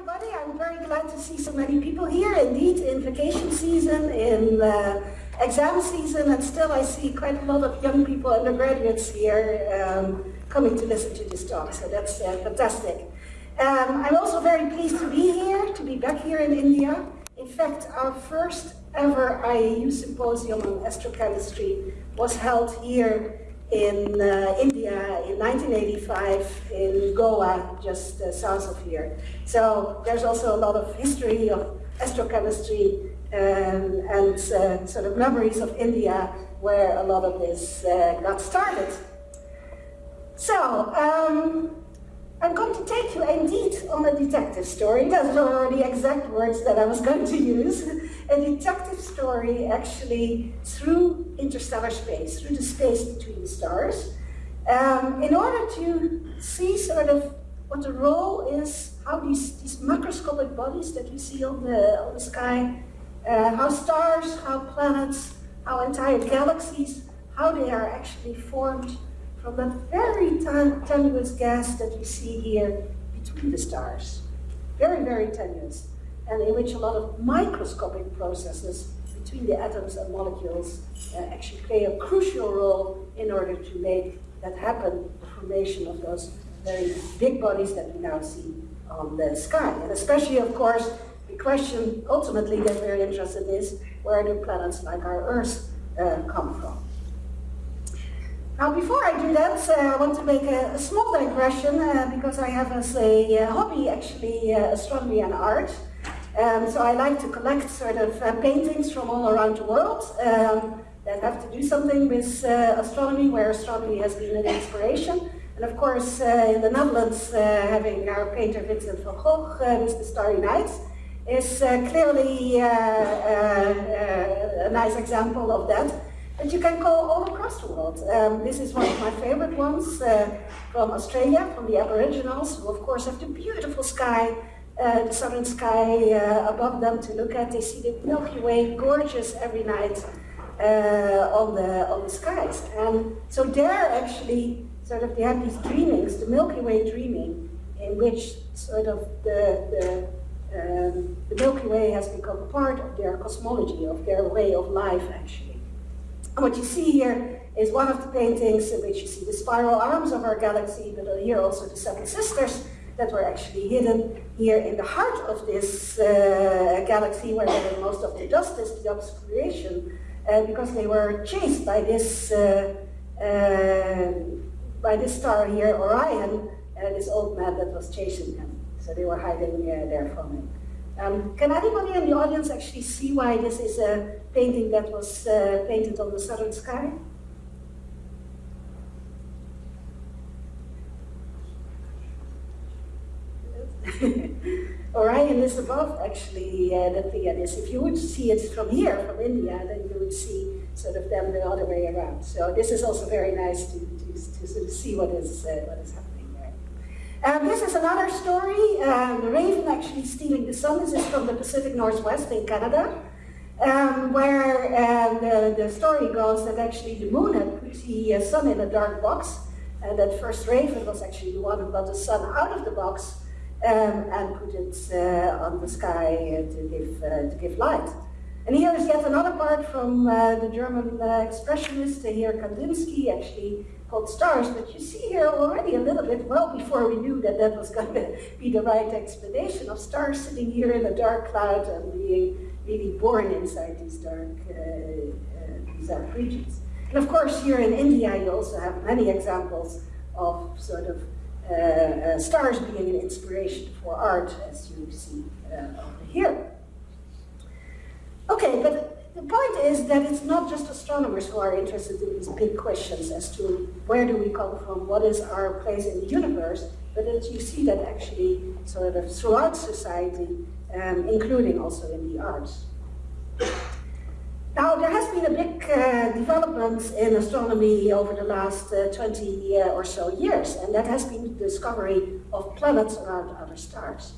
everybody. I'm very glad to see so many people here. Indeed, in vacation season, in uh, exam season, and still I see quite a lot of young people, undergraduates here, um, coming to listen to this talk. So that's uh, fantastic. Um, I'm also very pleased to be here, to be back here in India. In fact, our first ever IAU symposium on astrochemistry was held here in uh, India in 1985 in Goa, just uh, south of here. So there's also a lot of history of astrochemistry um, and uh, sort of memories of India where a lot of this uh, got started. So, um, I'm going to take you indeed on a detective story. Those were the exact words that I was going to use. A detective story actually through interstellar space, through the space between the stars, um, in order to see sort of what the role is, how these, these macroscopic bodies that we see on the, on the sky, uh, how stars, how planets, how entire galaxies, how they are actually formed from that very tenuous gas that you see here between the stars. Very, very tenuous, and in which a lot of microscopic processes between the atoms and molecules uh, actually play a crucial role in order to make that happen, the formation of those very big bodies that we now see on the sky. And especially, of course, the question ultimately that we're interested in is, where do planets like our Earth uh, come from? Now, before I do that, uh, I want to make a, a small digression uh, because I have as a uh, hobby actually uh, astronomy and art. Um, so I like to collect sort of uh, paintings from all around the world um, that have to do something with astronomy, where astronomy has been an inspiration. And of course, in the Netherlands, having our painter Vincent van Gogh with the Starry Nights is clearly a nice example of that that you can go all across the world. Um, this is one of my favorite ones uh, from Australia, from the Aboriginals, who of course have the beautiful sky, uh, the southern sky uh, above them to look at. They see the Milky Way, gorgeous every night uh, on, the, on the skies. And so they're actually, sort of, they have these dreamings, the Milky Way dreaming, in which sort of the, the um, the Milky Way has become part of their cosmology, of their way of life, actually. And what you see here is one of the paintings in which you see the spiral arms of our galaxy, but here also the seven sisters that were actually hidden here in the heart of this uh, galaxy where most of the dust is, the obscuration, uh, because they were chased by this uh, uh by this star here, Orion, uh, this old man that was chasing them. So they were hiding uh, there from him. Um, can anybody in the audience actually see why this is a painting that was uh, painted on the southern sky? Orion is above actually uh, the Pleiades. If you would see it from here, from India, then you would see sort of them the other way around. So this is also very nice to, to, to sort of see what is, uh, what is happening. Um, this is another story, um, the raven actually stealing the sun. This is from the Pacific Northwest in Canada, um, where um, the, the, story goes that actually the moon had put the uh, sun in a dark box, and that first raven was actually the one who got the sun out of the box um, and put it uh, on the sky uh, to, give, uh, to give light. And here is yet another part from the German expressionist here, Kandinsky, actually called stars, but you see here already a little bit, well before we knew that that was going to be the right explanation of stars sitting here in a dark cloud and being really born inside these dark, uh, uh, these dark regions. And of course, here in India, you also have many examples of sort of uh, uh stars being an inspiration for art, as you see uh, over here. Okay, but the point is that it's not just astronomers who are interested in these big questions as to where do we come from, what is our place in the universe, but that you see that actually sort of throughout society, um, including also in the arts. Now, there has been a big uh, development in astronomy over the last uh, 20 uh, or so years, and that has been the discovery of planets around other stars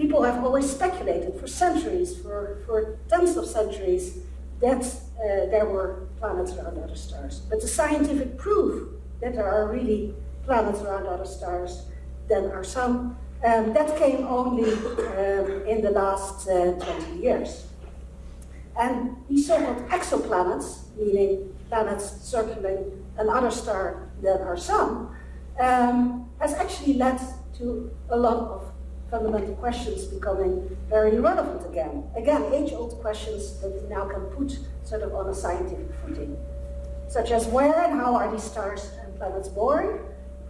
people have always speculated for centuries, for, for tens of centuries, that uh, there were planets around other stars. But the scientific proof that there are really planets around other stars, then are some, Um, that came only um, in the last uh, 20 years. And these so-called exoplanets, meaning planets circling another star than our sun, um, has actually led to a lot of fundamental questions becoming very relevant again. Again, age-old questions that we now can put sort of on a scientific footing, such as where and how are these stars and planets born?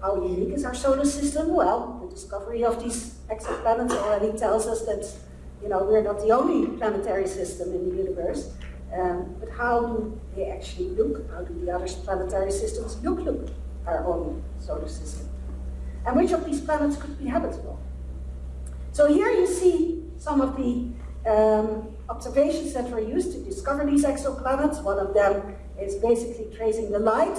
How unique is our solar system? Well, the discovery of these exoplanets already tells us that you know, we're not the only planetary system in the universe, um, but how do they actually look? How do the other planetary systems look like our own solar system? And which of these planets could be habitable? So here you see some of the um, observations that were used to discover these exoplanets. One of them is basically tracing the light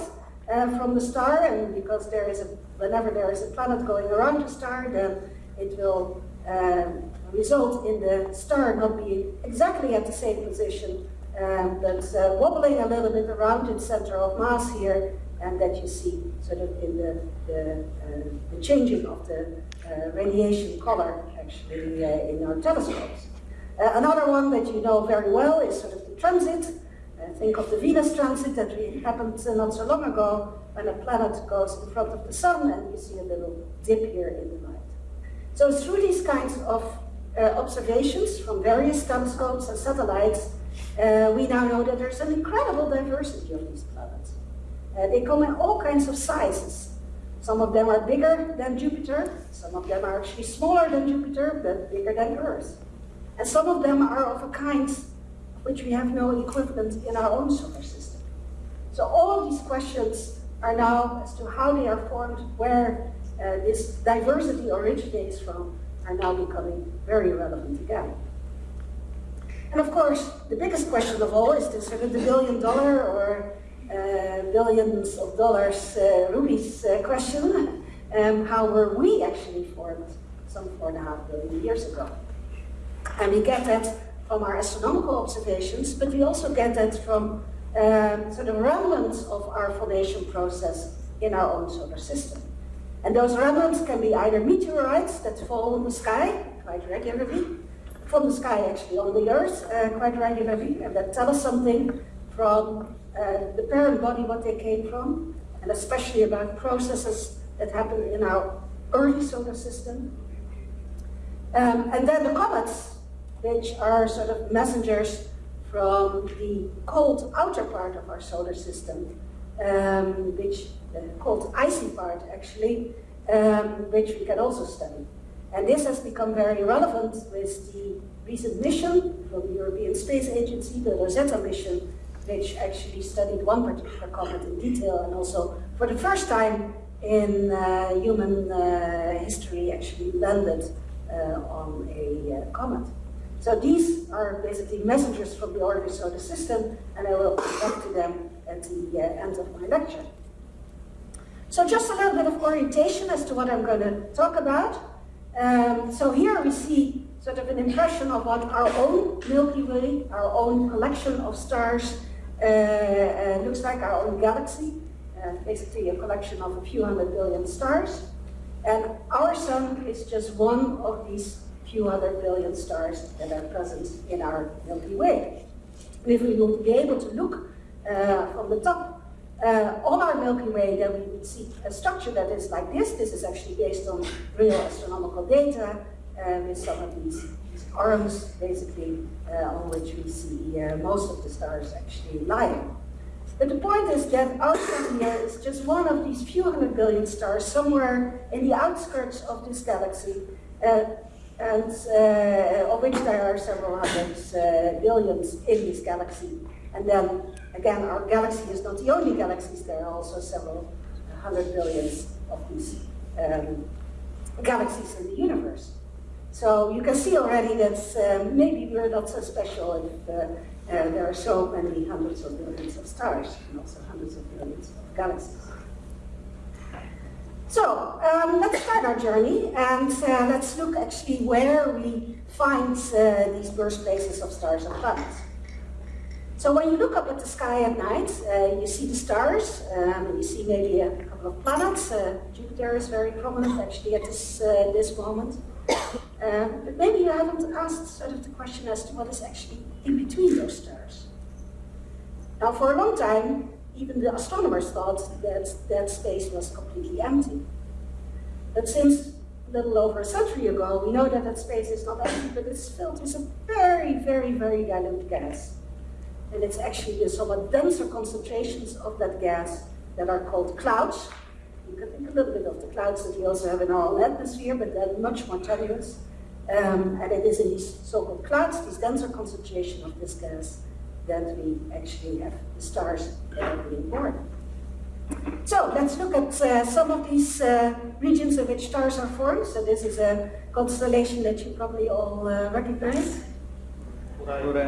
uh, from the star, and because there is a, whenever there is a planet going around the star, then it will um, result in the star not being exactly at the same position, um, but uh, wobbling a little bit around its center of mass here, and that you see sort of in the, the, uh, the changing of the uh, radiation color actually uh, in our telescopes. Uh, another one that you know very well is sort of the transit. Uh, think of the Venus transit that happened not so long ago when a planet goes in front of the sun and you see a little dip here in the light. So through these kinds of uh, observations from various telescopes and satellites, uh, we now know that there's an incredible diversity of these planets. Uh, they come in all kinds of sizes. Some of them are bigger than Jupiter, some of them are actually smaller than Jupiter, but bigger than Earth. And some of them are of a kind which we have no equivalent in our own solar system. So all of these questions are now as to how they are formed, where uh, this diversity originates from, are now becoming very relevant again. And of course, the biggest question of all is this sort of the billion dollar or billions of dollars uh, rubies uh, question. Um, how were we actually formed some four and a half billion years ago? And we get that from our astronomical observations, but we also get that from um, sort of remnants of our formation process in our own solar system. And those remnants can be either meteorites that fall in the sky quite regularly, from the sky actually on the Earth uh, quite regularly, and that tell us something from uh, the parent body, what they came from, and especially about processes that happen in our early solar system. Um, and then the comets, which are sort of messengers from the cold outer part of our solar system, um, which the cold icy part actually, um, which we can also study. And this has become very relevant with the recent mission from the European Space Agency, the Rosetta mission, which actually studied one particular comet in detail and also for the first time in uh, human uh, history actually landed uh, on a uh, comet. So these are basically messengers from the order solar system and I will come to them at the uh, end of my lecture. So just a little bit of orientation as to what I'm going to talk about. Um, so here we see sort of an impression of what our own Milky Way, our own collection of stars, uh, uh, looks like our own galaxy, uh, basically a collection of a few hundred billion stars. And our sun is just one of these few hundred billion stars that are present in our Milky Way. And if we would be able to look uh, from the top uh, on our Milky Way, then we would see a structure that is like this. This is actually based on real astronomical data uh, with some of these, these arms, basically, uh, on which we see uh, most of the stars actually lying. But the point is that sun here is just one of these few hundred billion stars somewhere in the outskirts of this galaxy, uh, and uh, of which there are several hundreds billions in this galaxy. And then Again, our galaxy is not the only galaxies, there are also several hundred billions of these um, galaxies in the universe. So you can see already that um, maybe we're not so special if uh, uh, there are so many hundreds of billions of stars and also hundreds of billions of galaxies. So um, let's start our journey and uh, let's look actually where we find uh, these birthplaces of stars and planets. So when you look up at the sky at night, uh, you see the stars, um, you see maybe a couple of planets. Jupiter is very prominent actually at this, this moment. Um, but maybe you haven't asked sort of the question as to what is actually in between those stars. Now for a long time, even the astronomers thought that that space was completely empty. But since a little over a century ago, we know that that space is not empty, but it's filled with a very, very, very dilute gas. And it's actually the somewhat denser concentrations of that gas that are called clouds. You can think a little bit of the clouds that we also have in our own atmosphere, but they're much more tenuous. Um, and it is in these so-called clouds, these denser concentration of this gas, that we actually have the stars that are being born. So let's look at uh, some of these uh, regions in which stars are formed. So this is a constellation that you probably all uh, recognize.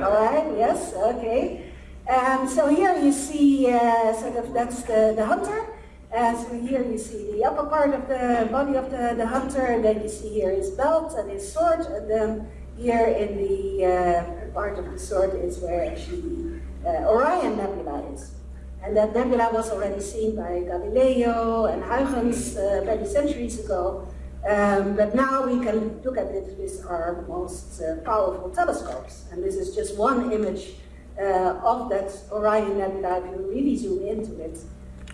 All right, yes, okay. And so here you see uh, sort of that's the, the hunter. And so here you see the upper part of the body of the, the hunter, and then you see here his belt and his sword, and then here in the uh, part of the sword is where actually the uh, Orion Nebula is. And that nebula was already seen by Galileo and Huygens uh, many centuries ago. Um, but now we can look at it with our most uh, powerful telescopes. And this is just one image uh, of that Orion Nebula if you really zoom into it.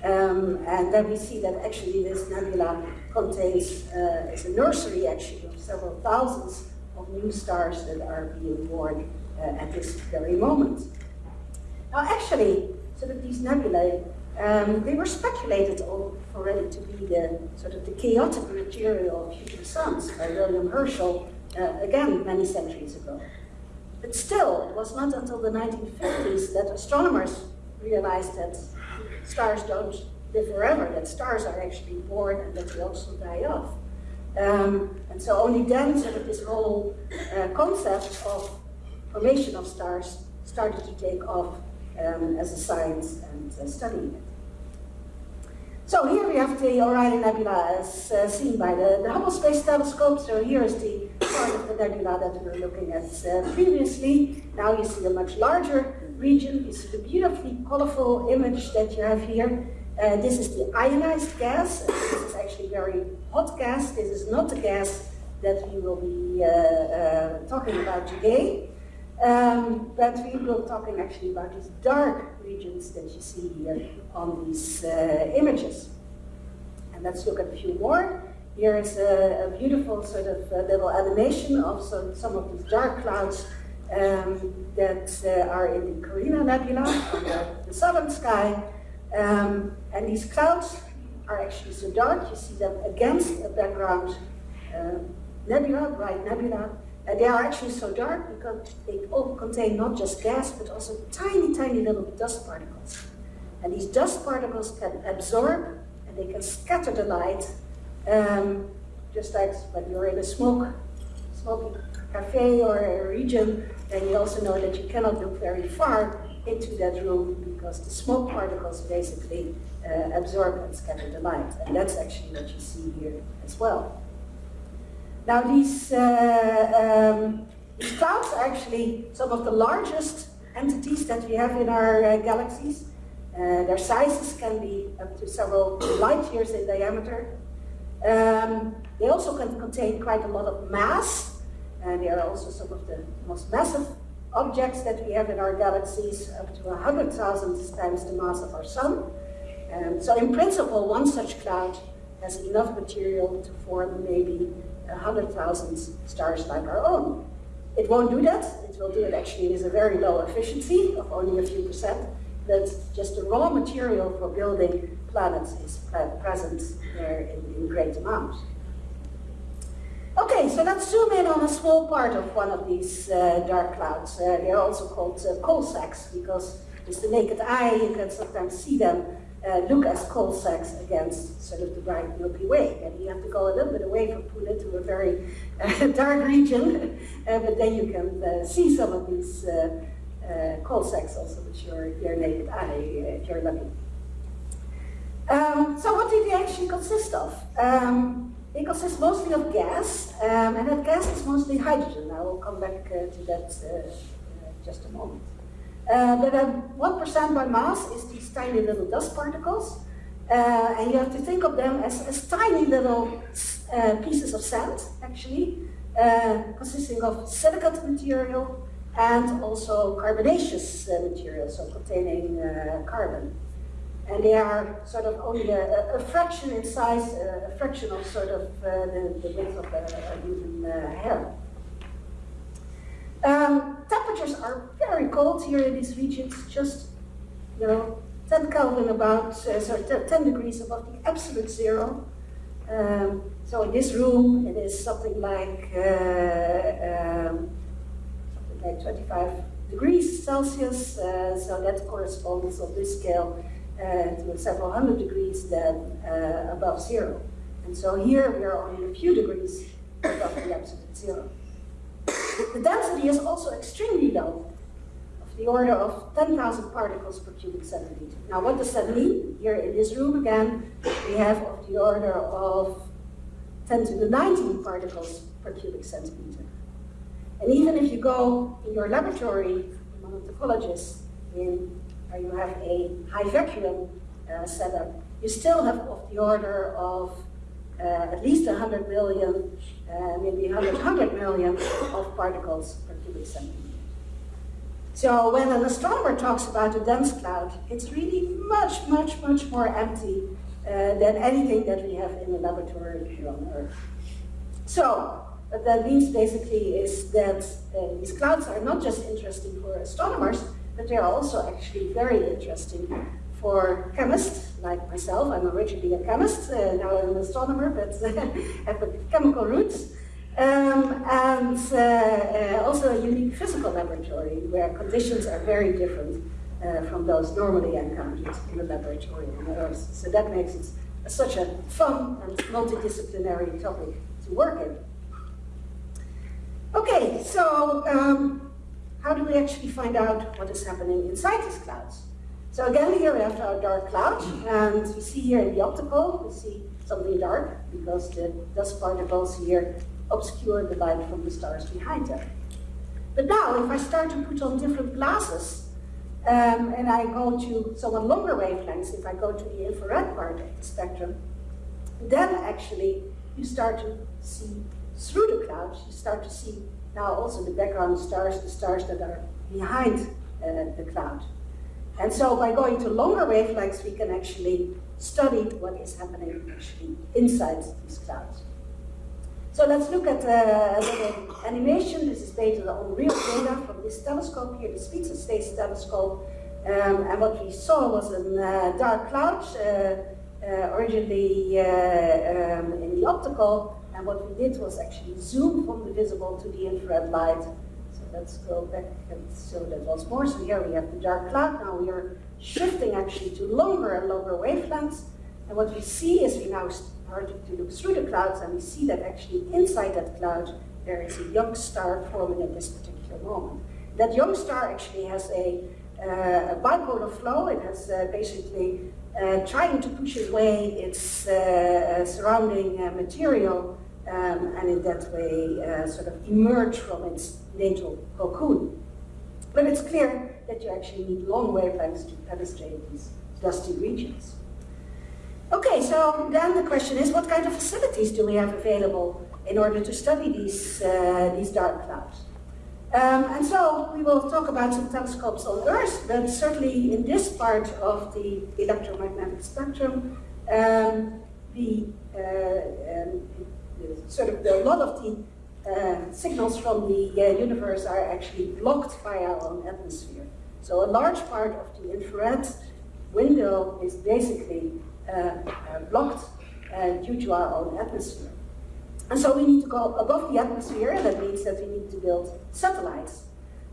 Um, and then we see that actually this nebula contains, uh, it's a nursery actually of several thousands of new stars that are being born uh, at this very moment. Now actually, sort of these nebulae, um, they were speculated already to be the sort of the chaotic material of future suns by William Herschel, uh, again, many centuries ago. But still, it was not until the 1950s that astronomers realized that stars don't live forever, that stars are actually born and that they also die off. Um, and so only then sort of this whole uh, concept of formation of stars started to take off um, as a science and uh, studying it. So here we have the Orion Nebula as uh, seen by the, the, Hubble Space Telescope. So here is the part of the nebula that we were looking at uh, previously. Now you see a much larger region. See the beautifully colorful image that you have here. Uh, this is the ionized gas. This is actually very hot gas. This is not the gas that we will be uh, uh, talking about today. Um, but we will be talking actually about these dark regions that you see here on these uh, images. And let's look at a few more. Here is a, a beautiful sort of uh, little animation of some, some of these dark clouds um, that uh, are in the Carina Nebula, the, the southern sky. Um, and these clouds are actually so dark, you see them against a background uh, nebula, bright nebula, and they are actually so dark because they all contain not just gas, but also tiny, tiny little dust particles. And these dust particles can absorb and they can scatter the light, um, just like when you're in a smoke, smoky cafe or a region, then you also know that you cannot look very far into that room because the smoke particles basically uh, absorb and scatter the light. And that's actually what you see here as well. Now these, uh, um, these clouds are actually some of the largest entities that we have in our uh, galaxies. Uh, their sizes can be up to several light years in diameter. Um, they also can contain quite a lot of mass, and they are also some of the most massive objects that we have in our galaxies, up to 100,000 times the mass of our sun. Um, so in principle, one such cloud has enough material to form maybe 100,000 stars like our own. It won't do that. It will do it actually with a very low efficiency of only a few percent. But just the raw material for building planets is present there in, in great amounts. So let's zoom in on a small part of one of these uh, dark clouds. Uh, they're also called uh, coal sacks because with the naked eye you can sometimes see them uh, look as coal sacks against sort of the bright Milky Way. And you have to go a little bit away from Pune to a very uh, dark region, uh, but then you can see some of these coal sacks also with your, your naked eye, if you're lucky. Um, so what did they actually consist of? Um, they consists mostly of gas, um, and that gas is mostly hydrogen. I will come back to that in just a moment. Uh, but 1% by mass is these tiny little dust particles. Uh, and you have to think of them as, as tiny little uh, pieces of sand, actually, uh, consisting of silicate material and also carbonaceous uh, material, so containing uh, carbon. And they are sort of only a, a fraction in size, a fraction of sort of uh, the, the width of a, human hair. Um, temperatures are very cold here in these regions, just, you know, 10 Kelvin about, uh, sorry, 10 degrees above the absolute zero. Um, so in this room, it is something like, uh, um, something like 25 degrees Celsius, uh, so that corresponds on this scale uh, to several hundred degrees then uh, above zero. And so here we are only a few degrees above the absolute zero. The density is also extremely low, of the order of 10,000 particles per cubic centimeter. Now what does that mean? Here in this room again, we have of the order of 10 to the 19 particles per cubic centimeter. And even if you go in your laboratory, among a topologist, in where you have a high vacuum uh, setup, you still have of the order of uh, at least 100 million, uh, maybe 100, 100 million of particles per cubic centimeter. So when an astronomer talks about a dense cloud, it's really much, much, much more empty uh, than anything that we have in the laboratory here on Earth. So what that means basically is that uh, these clouds are not just interesting for astronomers, but they're also actually very interesting for chemists like myself. I'm originally a chemist, uh, now I'm an astronomer, but have chemical roots. Um, and uh, uh, also a unique physical laboratory where conditions are very different uh, from those normally encountered in the laboratory on Earth. So that makes it such a fun and multidisciplinary topic to work in. Okay, so um, how do we actually find out what is happening inside these clouds? So again, here we have our dark cloud, and we see here in the optical, we see something dark because the dust particles here obscure the light from the stars behind them. But now, if I start to put on different glasses, um, and I go to somewhat longer wavelengths, if I go to the infrared part of the spectrum, then actually you start to see through the clouds, you start to see now also the background stars, the stars that are behind uh, the cloud. And so by going to longer wavelengths, we can actually study what is happening actually inside these clouds. So let's look at uh, a little animation. This is based on real data from this telescope here, the Spitzer Space Telescope. Um, and what we saw was a uh, dark cloud, uh, uh originally uh, um, in the optical. And what we did was actually zoom from the visible to the infrared light So let's go back and show that once more. So here we have the dark cloud. Now we are shifting actually to longer and longer wavelengths. And what we see is we now start to look through the clouds and we see that actually inside that cloud there is a young star forming at this particular moment. That young star actually has a, uh, a bipolar flow. It has uh, basically uh, trying to push away its uh, surrounding uh, material um, and in that way uh, sort of emerge from its natal cocoon. But it's clear that you actually need long wavelengths to penetrate these dusty regions. Okay, so then the question is, what kind of facilities do we have available in order to study these, uh, these dark clouds? Um, and so we will talk about some telescopes on Earth, but certainly in this part of the electromagnetic spectrum, um, the, uh, um, sort of the, a lot of the uh, signals from the uh, universe are actually blocked by our own atmosphere. So a large part of the infrared window is basically uh, uh blocked uh, due to our own atmosphere. And so we need to go above the atmosphere, and that means that we need to build satellites.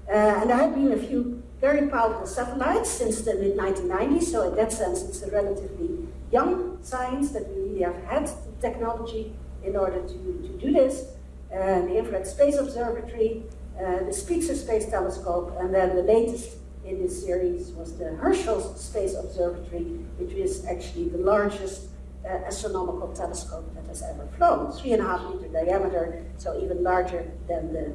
Uh, and there have been a few very powerful satellites since the mid-1990s, so in that sense it's a relatively young science that we really have had the technology in order to, to do this. Uh, the Infrared Space Observatory, uh, the Spitzer Space Telescope, and then the latest in this series was the Herschel Space Observatory, which is actually the largest uh, astronomical telescope that has ever flown. Three and a half meter diameter, so even larger than the,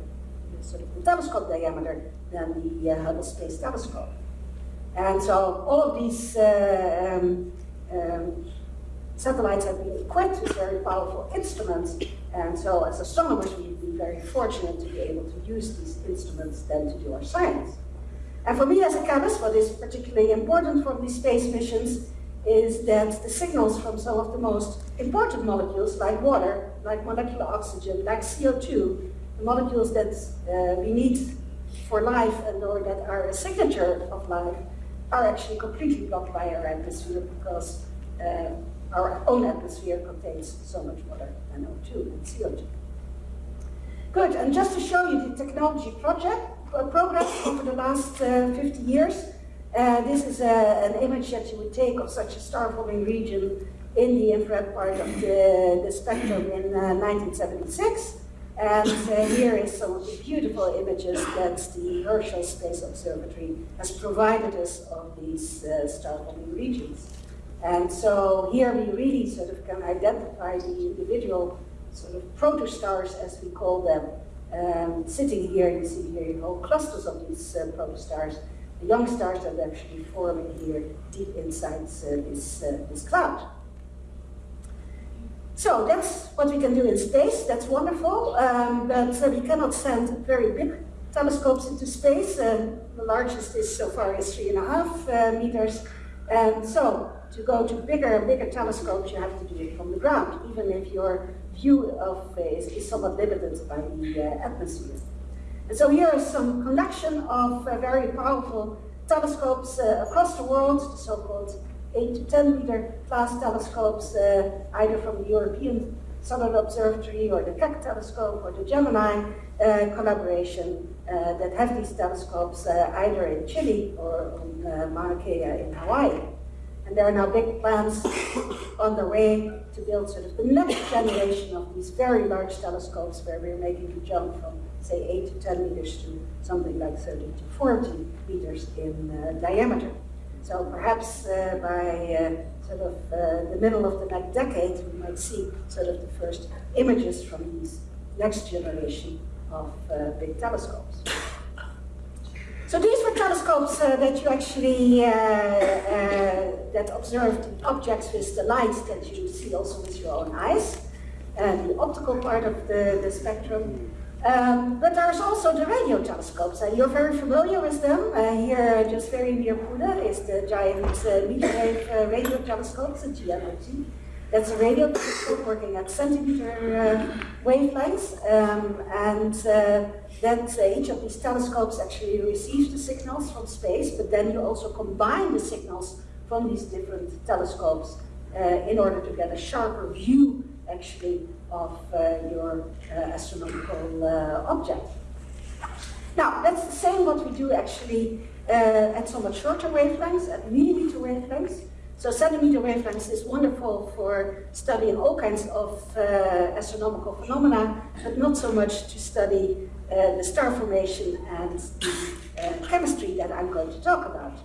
the sort of the telescope diameter than the uh, Hubble Space Telescope. And so all of these uh, um, um, satellites have been equipped with very powerful instruments, and so as astronomers we've been very fortunate to be able to use these instruments then to do our science. And for me as a chemist, what is particularly important for these space missions is that the signals from some of the most important molecules, like water, like molecular oxygen, like CO2, the molecules that uh, we need for life and or that are a signature of life, are actually completely blocked by our atmosphere because uh, our own atmosphere contains so much water, and O2 and CO2. Good, and just to show you the technology project, uh, progress over the last uh, 50 years, uh, this is a, an image that you would take of such a star-forming region in the infrared part of the, the spectrum in 1976. And uh, here is some of the beautiful images that the Herschel Space Observatory has provided us of these uh, star-forming regions. And so here we really sort of can identify the individual sort of protostars, as we call them, um, sitting here. You see here whole clusters of these uh, protostars, the young stars that are actually forming here deep inside uh, this, uh, this cloud. So that's what we can do in space. That's wonderful, um, but uh, we cannot send very big telescopes into space. Uh, the largest is so far is three and a half uh, meters. And so to go to bigger and bigger telescopes, you have to do it from the ground, even if your view of is, is somewhat limited by the uh, atmosphere. And so here is some collection of uh, very powerful telescopes uh, across the world, the so-called 8 to 10 meter class telescopes, uh, either from the European Southern Observatory or the Keck telescope or the Gemini uh, collaboration uh, that have these telescopes either in Chile or on Mauna Kea in Hawaii. And there are now big plans on the way to build sort of the next generation of these very large telescopes where we're making the jump from, say, 8 to 10 meters to something like 30 to 40 meters in uh, diameter. So perhaps uh, by uh, sort of uh, the middle of the next decade, we might see sort of the first images from these next generation of uh, big telescopes. So these were telescopes uh, that you actually, that observed objects with the light that you see also with your own eyes, and the optical part of the, the spectrum. Um, but there's also the radio telescopes, and you're very familiar with them. Uh, here, just very near Pune, is the giant uh, Metrewave uh, radio telescope, the GMRT. That's a radio telescope working at centimeter uh, wavelengths, um, and uh, that uh, each of these telescopes actually receives the signals from space, but then you also combine the signals from these different telescopes uh, in order to get a sharper view, actually, of uh, your uh, astronomical object. Now, that's the same what we do actually at somewhat shorter wavelengths, at millimeter wavelengths. So centimeter wavelengths is wonderful for studying all kinds of uh, astronomical phenomena, but not so much to study uh, the star formation and the uh, chemistry that I'm going to talk about.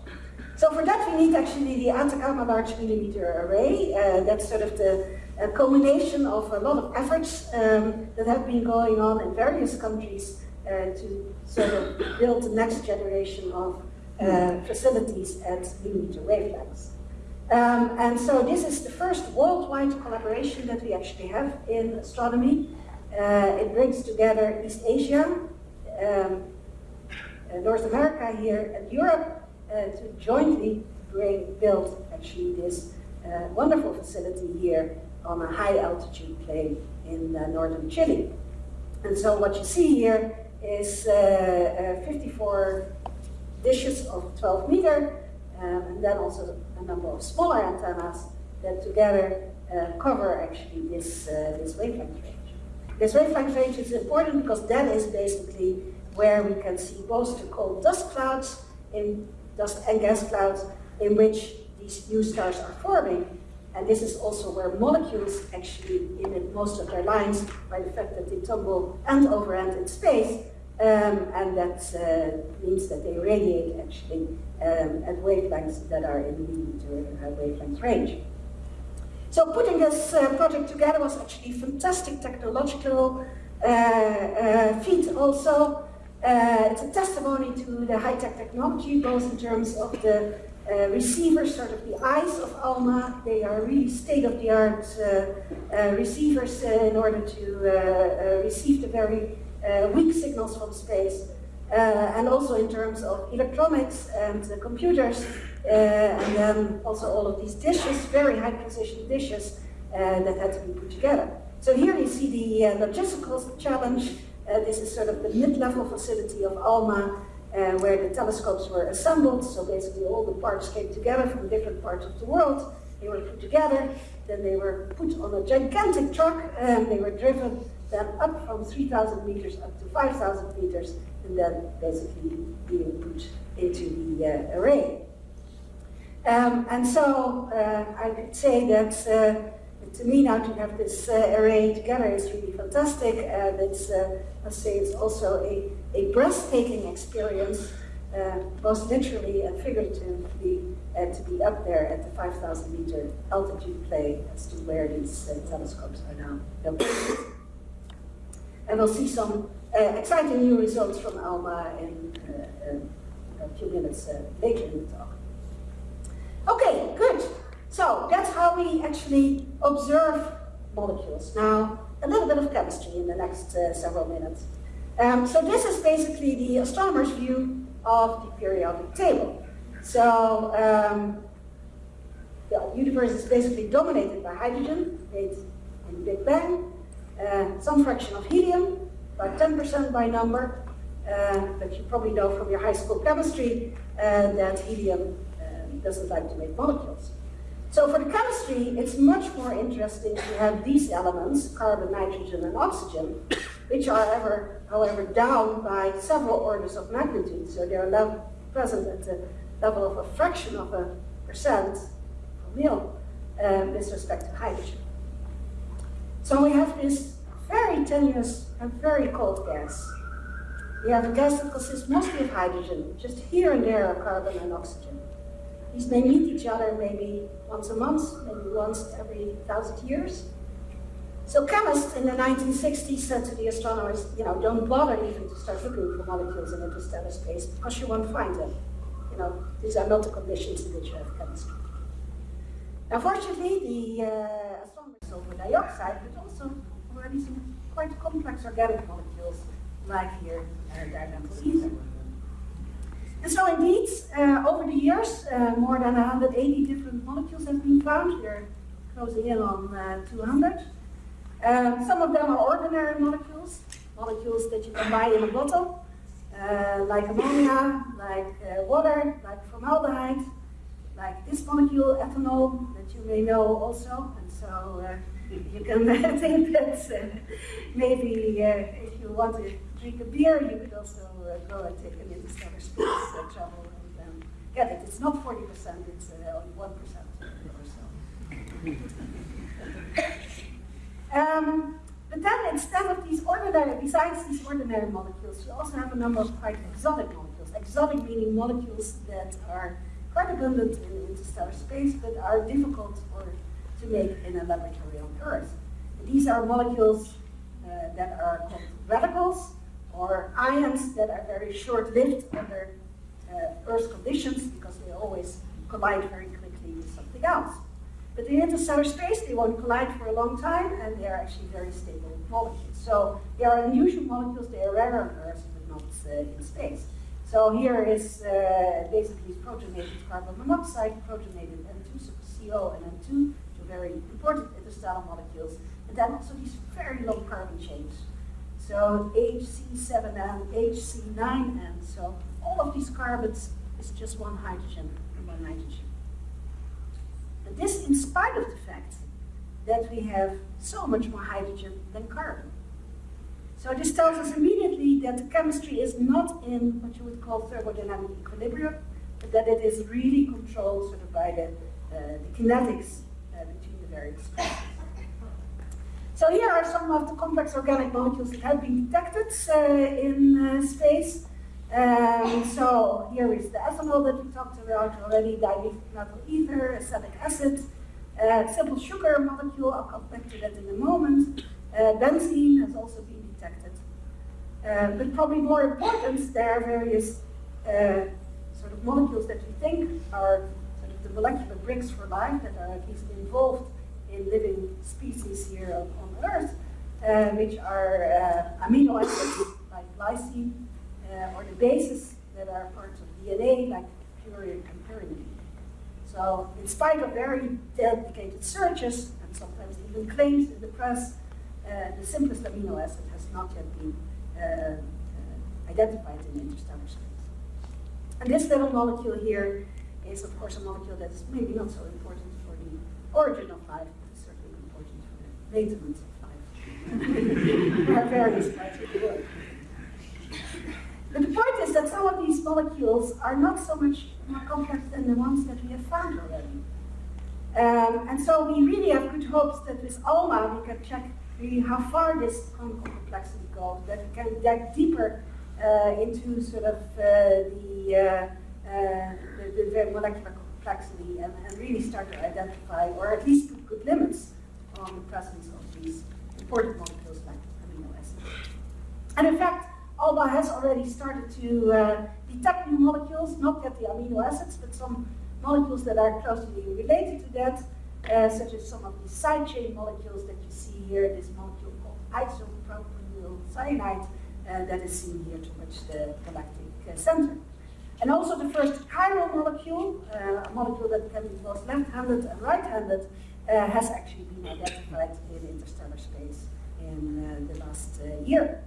So for that we need actually the Atacama Large Millimeter Array. Uh, that's sort of the culmination of a lot of efforts um, that have been going on in various countries uh, to sort of build the next generation of uh, facilities at millimeter wavelengths. Um, and so this is the first worldwide collaboration that we actually have in astronomy. Uh, it brings together East Asia, um, uh, North America here, and Europe to jointly bring, build actually this uh, wonderful facility here on a high altitude plain in uh, northern Chile. And so what you see here is uh, 54 dishes of 12 meter um, and then also a number of smaller antennas that together uh, cover actually this, uh, this wavelength range. This wavelength range is important because that is basically where we can see both the cold dust clouds, in dust and gas clouds, in which these new stars are forming. And this is also where molecules actually emit most of their lines by the fact that they tumble end over end in space, um, and that uh, means that they radiate actually um, at wavelengths that are in millimeter uh, wavelength range. So putting this uh, project together was actually a fantastic technological uh, uh, feat also. Uh, it's a testimony to the high-tech technology, both in terms of the uh, receivers, sort of the eyes of ALMA. They are really state-of-the-art uh, uh, receivers uh, in order to receive the very weak signals from space. and also in terms of electronics and the computers, and then also all of these dishes, very high precision dishes that had to be put together. So here you see the logistical challenge. This is sort of the mid-level facility of ALMA, uh, where the telescopes were assembled. So basically all the parts came together from different parts of the world. They were put together, then they were put on a gigantic truck and they were driven then up from 3,000 meters up to 5,000 meters and then basically being put into the uh, array. Um, and so uh, I could say that uh, to me now to have this uh, array together is really fantastic and it's, uh, I say it's also a, a breathtaking experience, uh, both literally and figuratively, uh, to be up there at the 5,000 meter altitude plane as to where these uh, telescopes are now located. And we'll see some uh, exciting new results from ALMA in a few minutes later in the talk. Okay, good. So that's how we actually observe molecules. Now, a little bit of chemistry in the next uh, several minutes. Um, so this is basically the astronomer's view of the periodic table. So um, the universe is basically dominated by hydrogen, made in the Big Bang, uh, some fraction of helium, about 10% by number, uh, but you probably know from your high school chemistry uh, that helium um, doesn't like to make molecules. So for the chemistry, it's much more interesting to have these elements, carbon, nitrogen, and oxygen, which are ever, however, down by several orders of magnitude. So they're present at the level of a fraction of a percent per mil uh, with respect to hydrogen. So we have this very tenuous and very cold gas. We have a gas that consists mostly of hydrogen, just here and there are carbon and oxygen. These may meet each other maybe once a month, maybe once every thousand years. So chemists in the 1960s said to the astronomers, you know, don't bother even to start looking for molecules in interstellar space because you won't find them. You know, these are not the conditions in which you have chemistry. Unfortunately, the uh, astronomers sulfur dioxide, but also already some quite complex organic molecules, like here, uh, dimethyl ether. And so indeed, uh, over the years, uh, more than 180 different molecules have been found. We're closing in on uh, 200. Um, some of them are ordinary molecules, molecules that you can buy in a bottle, uh, like ammonia, like uh, water, like formaldehyde, like this molecule, ethanol, that you may know also. And so uh, you can think that maybe if you want to drink a beer, you could also uh, go and take an interstellar space uh, travel and um, get it. It's not 40%, it's uh, only 1% or so. um, but then instead of these ordinary, besides these ordinary molecules, you also have a number of quite exotic molecules. Exotic meaning molecules that are quite abundant in interstellar space, but are difficult for, to make in a laboratory on Earth. These are molecules uh, that are called radicals, or ions that are very short-lived under uh, Earth conditions because they always collide very quickly with something else. But in interstellar space, they won't collide for a long time, and they are actually very stable molecules. So they are unusual molecules, they are rare on Earth, but not uh, in space. So here is uh, basically protonated carbon monoxide, protonated N2, so CO and N2, two very important interstellar molecules, and then also these very long carbon chains. So HC7N, HC9N. So all of these carbons is just one hydrogen and one nitrogen. And this in spite of the fact that we have so much more hydrogen than carbon. So this tells us immediately that the chemistry is not in what you would call thermodynamic equilibrium, but that it is really controlled sort of by the, uh, the kinetics uh, between the various. So here are some of the complex organic molecules that have been detected uh, in uh, space. Um, so here is the ethanol that we talked about already, dimethyl ether, acetic acid, uh, simple sugar molecule, I'll come back to that in a moment. Uh, benzene has also been detected. Uh, but probably more important, there are various uh, sort of of molecules that we think are sort of the molecular bricks for life that are at least involved in living species here on, uh, which are uh, amino acids like glycine, uh, or the bases that are parts of DNA like purine and pyrimidine. So in spite of very dedicated searches, and sometimes even claims in the press, uh, the simplest amino acid has not yet been uh, identified in interstellar space. And this little molecule here is, of course, a molecule that is maybe not so important for the origin of life, but it's certainly important there are various parts of the world. But the point is that some of these molecules are not so much more complex than the ones that we have found already. Um, and so we really have good hopes that with ALMA we can check really how far this complexity goes, that we can dig deeper uh, into sort of uh, the, uh, uh the, the, molecular complexity and, and, really start to identify, or at least put good limits on the presence of these important molecules like amino acids. And in fact, ALMA has already started to uh, detect new molecules, not yet the amino acids, but some molecules that are closely related to that, uh, such as some of these side chain molecules that you see here, this molecule called isopropyl cyanide uh, that is seen here towards the galactic uh, center. And also the first chiral molecule, uh, a molecule that can be both left-handed and right-handed, uh, has actually been identified in interstellar space in the last year.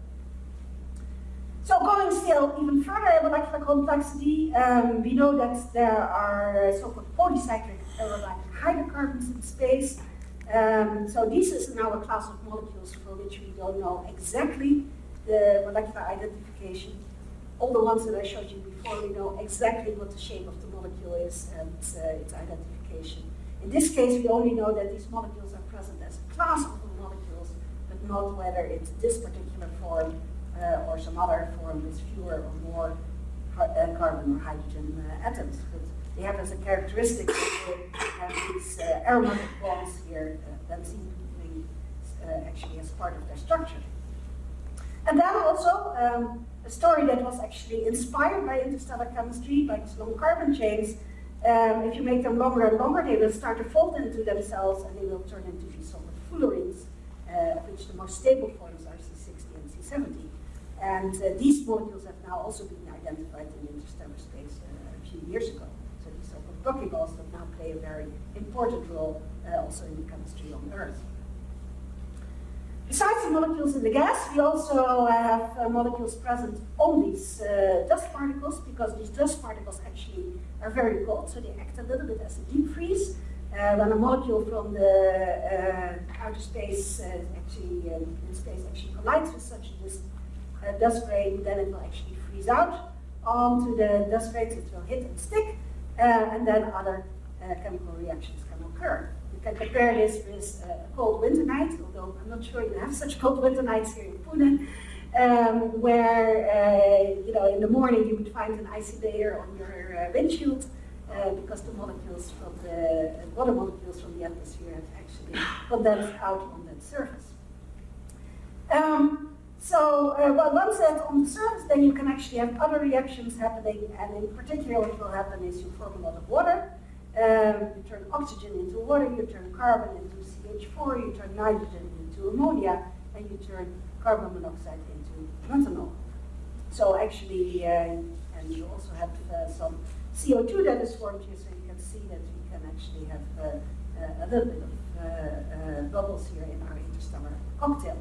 So going still even further in molecular complexity, um, we know that there are so-called polycyclic aromatic hydrocarbons in space. Um, so this is now a class of molecules for which we don't know exactly the molecular identification. All the ones that I showed you before, we know exactly what the shape of the molecule is and uh, its identification. In this case, we only know that these molecules are present as a class of molecules, but not whether it's this particular form uh, or some other form with fewer or more uh, carbon or hydrogen uh, atoms. But they have as a characteristic that they have these aromatic bonds here, benzene actually as part of their structure. And then also um, a story that was actually inspired by interstellar chemistry, by these long carbon chains. Um, if you make them longer and longer, they will start to fold into themselves and they will turn into these sort of fullerenes, uh, which the most stable forms are C60 and C70. And uh, these molecules have now also been identified in interstellar space uh, a few years ago. So these so-called buckyballs that now play a very important role uh, also in the chemistry on Earth. Besides the molecules in the gas, we also have uh, molecules present on these uh, dust particles because these dust particles actually are very cold, so they act a little bit as a deep freeze. Uh, when a molecule from the uh, outer space uh, actually um, in space actually collides with such a dust uh, grain, then it will actually freeze out onto the dust grains, it will hit and stick, uh, and then other uh, chemical reactions can occur. Can compare this with a cold winter night, although I'm not sure you have such cold winter nights here in Pune, um, where uh, you know in the morning you would find an icy layer on your uh, windshield uh, because the molecules from the water molecules from the atmosphere have actually condensed out on that surface. Um, so uh, well, once that's on the surface, then you can actually have other reactions happening, and in particular what will happen is you form a lot of water, um, you turn oxygen into water, you turn carbon into CH4, you turn nitrogen into ammonia, and you turn carbon monoxide into methanol. So actually, uh, and you also have uh, some CO2 that is formed here, so you can see that we can actually have uh, uh, a little bit of uh, bubbles here in our interstellar cocktail.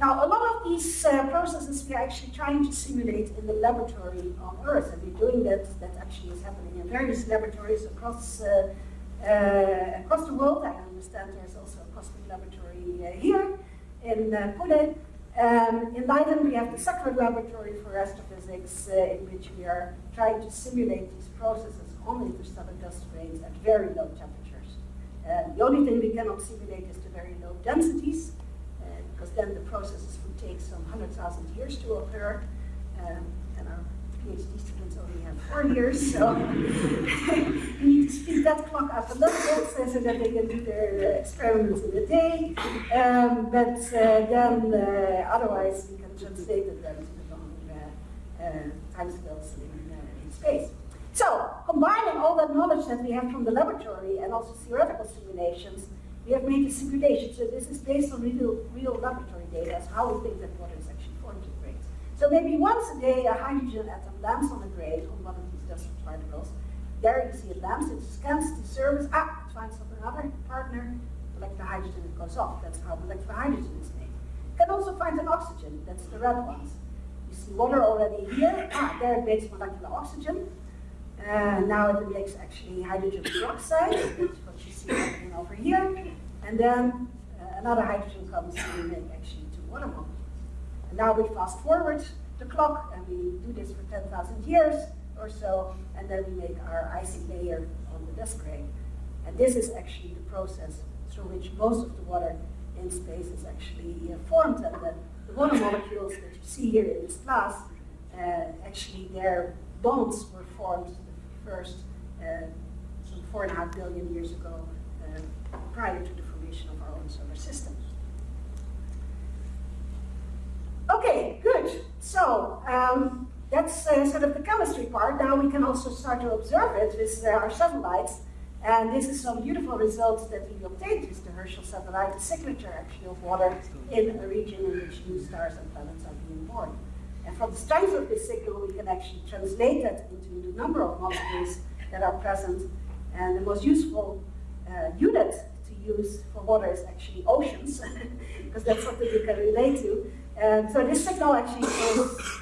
Now, a lot these uh, processes we are actually trying to simulate in the laboratory on Earth, and we're doing that. That actually is happening in various laboratories across uh, uh, across the world. I understand there's also a cosmic laboratory uh, here in uh, Pune. Um, in Leiden, we have the Sackler Laboratory for Astrophysics, uh, in which we are trying to simulate these processes on interstellar dust grains at very low temperatures. the only thing we cannot simulate is the very low densities, because then the processes take some 100,000 years to occur. Um, and our PhD students only have four years, so we need to speed that clock up a little bit so that they can do their uh, experiments in a day. Um, but uh, then, uh, otherwise, we can translate it then to the long uh, uh, timescales in, uh, in space. So, combining all that knowledge that we have from the laboratory and also theoretical simulations, we have made a simulation. So this is based on real, real laboratory data, as how things that water is actually formed in grains. So maybe once a day, a hydrogen atom lands on a grain, on one of these dust particles. There you see it lands, it scans the surface, ah, it finds another partner, molecular hydrogen, it goes off. That's how molecular hydrogen is made. Can also find an oxygen, that's the red ones. You see water already here, ah, there it makes molecular oxygen. Uh, now it makes actually hydrogen peroxide, happening over here. And then uh, another hydrogen comes and we make actually two water molecules. And now we fast forward the clock and we do this for 10,000 years or so, and then we make our icy layer on the dust grain. And this is actually the process through which most of the water in space is actually uh, formed. And the, the, water molecules that you see here in this glass, uh, actually their bonds were formed first uh, some four and a half billion years ago, prior to the formation of our own solar system. Okay, good. So um, that's uh, sort of the chemistry part. Now we can also start to observe it with uh, our satellites. And this is some beautiful results that we obtained with the Herschel satellite, the signature actually of water in a region in which new stars and planets are being born. And from the strength of this signal, we can actually translate that into the number of molecules that are present. And the most useful uh, unit to use for water is actually oceans, because that's something you can relate to. And so this signal actually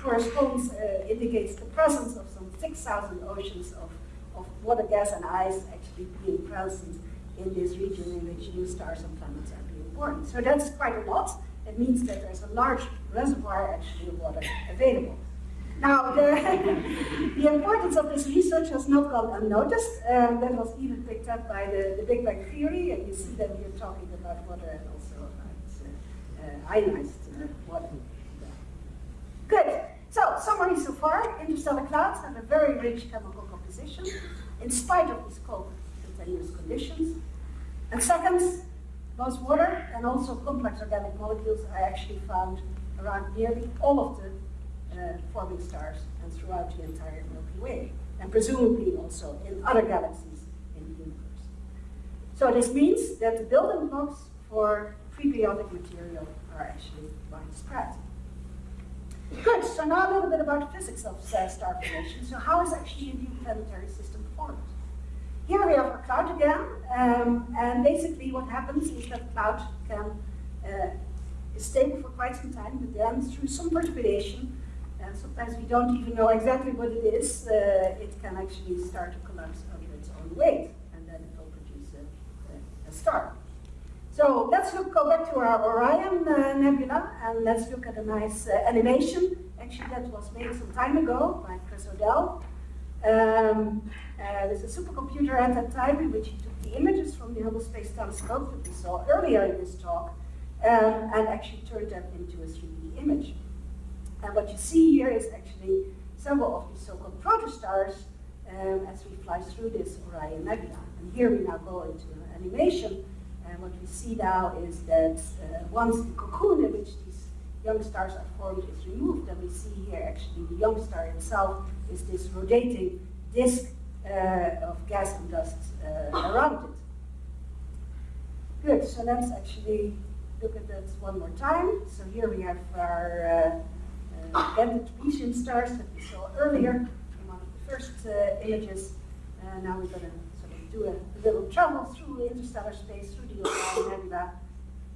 corresponds, uh, indicates the presence of some 6,000 oceans of, of water, gas, and ice actually being present in this region in which new stars and planets are being born. So that's quite a lot. It means that there's a large reservoir actually of water available. Now, the, the, importance of this research has not gone unnoticed. Um, that was even picked up by the, the Big Bang Theory, and you see that we're talking about water and also about uh, ionized uh, water. Good. So, summary so far, interstellar clouds have a very rich chemical composition in spite of these cold continuous conditions. And second, both water and also complex organic molecules are actually found around nearly all of the uh, forming stars and throughout the entire Milky Way, and presumably also in other galaxies in the universe. So this means that the building blocks for prebiotic material are actually widespread. Good, so now a little bit about the physics of star formation. So how is actually a new planetary system formed? Here we have a cloud again, um, and basically what happens is that cloud can uh, is stable for quite some time, but then through some perturbation, and sometimes we don't even know exactly what it is, uh, it can actually start to collapse under its own weight, and then it will produce a, a, star. So let's look, go back to our Orion uh, Nebula, and let's look at a nice uh, animation, actually that was made some time ago by Chris O'Dell. Um, uh, there's a supercomputer at that time in which he took the images from the Hubble Space Telescope that we saw earlier in this talk um, and actually turned them into a 3D image. And what you see here is actually several of these so-called protostars um, as we fly through this Orion Nebula. And here we now go into an animation, and what we see now is that uh, once the cocoon in which these young stars are formed is removed, then we see here actually the young star itself is this rotating disk uh, of gas and dust uh, around it. Good, so let's actually look at that one more time. So here we have our uh, uh, stars that we saw earlier in one of the first uh, images. And now we're going to sort of do a, a, little travel through interstellar space, through the Orion Nebula.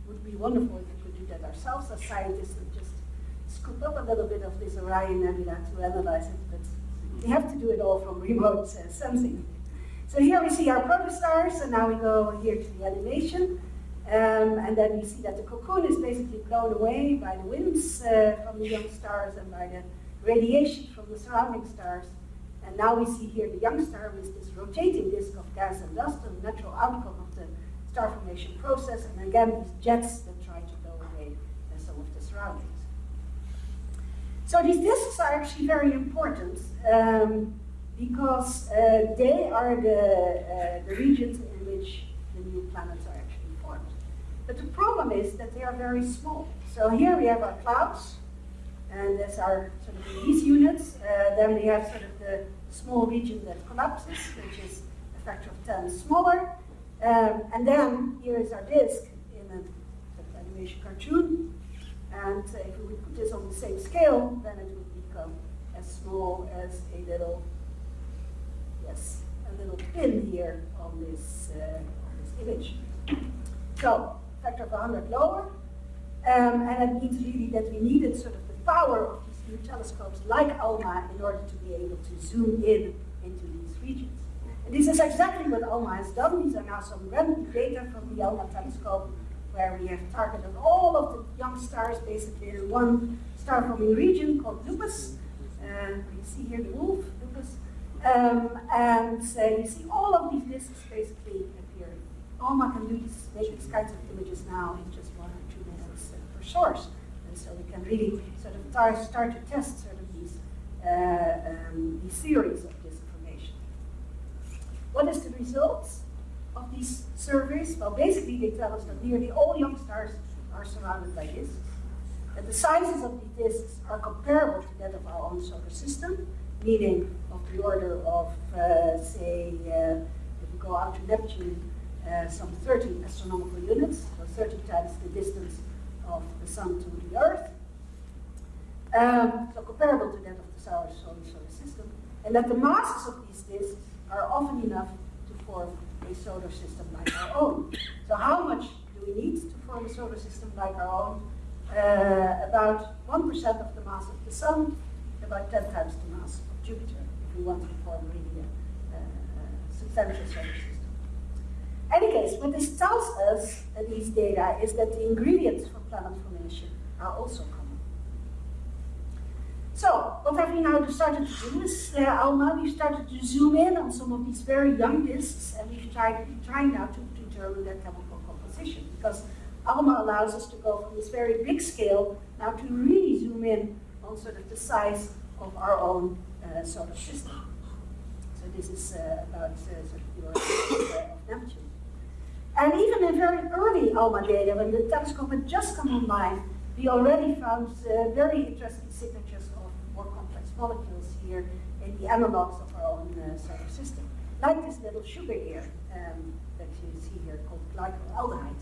Would be wonderful if we could do that ourselves as scientists and just scoop up a little bit of this Orion Nebula to analyze it. But we have to do it all from remote uh, sensing. So here we see our protostars, and now we go here to the animation. Um, and then you see that the cocoon is basically blown away by the winds uh, from the young stars and by the radiation from the surrounding stars. And now we see here the young star with this rotating disk of gas and dust, a natural outcome of the star formation process. And again, these jets that try to blow away uh, some of the surroundings. So these disks are actually very important um, because uh, they are the, uh, the regions in which the new planets. But the problem is that they are very small. So here we have our clouds, and these are sort of these units. Uh, then we have sort of the small region that collapses, which is a factor of 10 smaller. Um, and then here is our disk in a sort of animation cartoon. And uh, if we would put this on the same scale, then it would become as small as a little, yes, a little pin here on this, uh, on this image. So, factor of 100 lower. Um, and it means really that we needed sort of the power of these new telescopes like ALMA in order to be able to zoom in into these regions. And this is exactly what ALMA has done. These are now some random data from the ALMA telescope where we have targeted all of the young stars basically in one star-forming region called Lupus. Uh, you see here the wolf, Lupus. Um, and uh, you see all of these disks basically can do this, make these kinds of images now in just one or two minutes uh, per source. And so we can really sort of start to test sort of these, uh, um, these theories of disk formation. What is the results of these surveys? Well, basically they tell us that nearly all young stars are surrounded by disks. That the sizes of these disks are comparable to that of our own solar system, meaning of the order of, uh, say, uh, if we go out to Neptune, uh, some 30 astronomical units, so 30 times the distance of the Sun to the Earth. Um, so comparable to that of the solar, solar, system. And that the masses of these disks are often enough to form a solar system like our own. So how much do we need to form a solar system like our own? Uh, about 1% of the mass of the Sun, about 10 times the mass of Jupiter, if we want to form really a, a substantial solar system. Any case, what this tells us, uh, these data, is that the ingredients for planet formation are also common. So, what have we now started to do is, uh, ALMA, we've started to zoom in on some of these very young disks, and we've tried trying now to determine their chemical composition, because ALMA allows us to go from this very big scale now to really zoom in on sort of the size of our own uh, solar system. So this is uh, about uh, sort of order of Neptune. And even in very early ALMA data, when the telescope had just come online, we already found uh, very interesting signatures of more complex molecules here in the analogs of our own uh, solar system. Like this little sugar here um, that you see here called glycolaldehyde.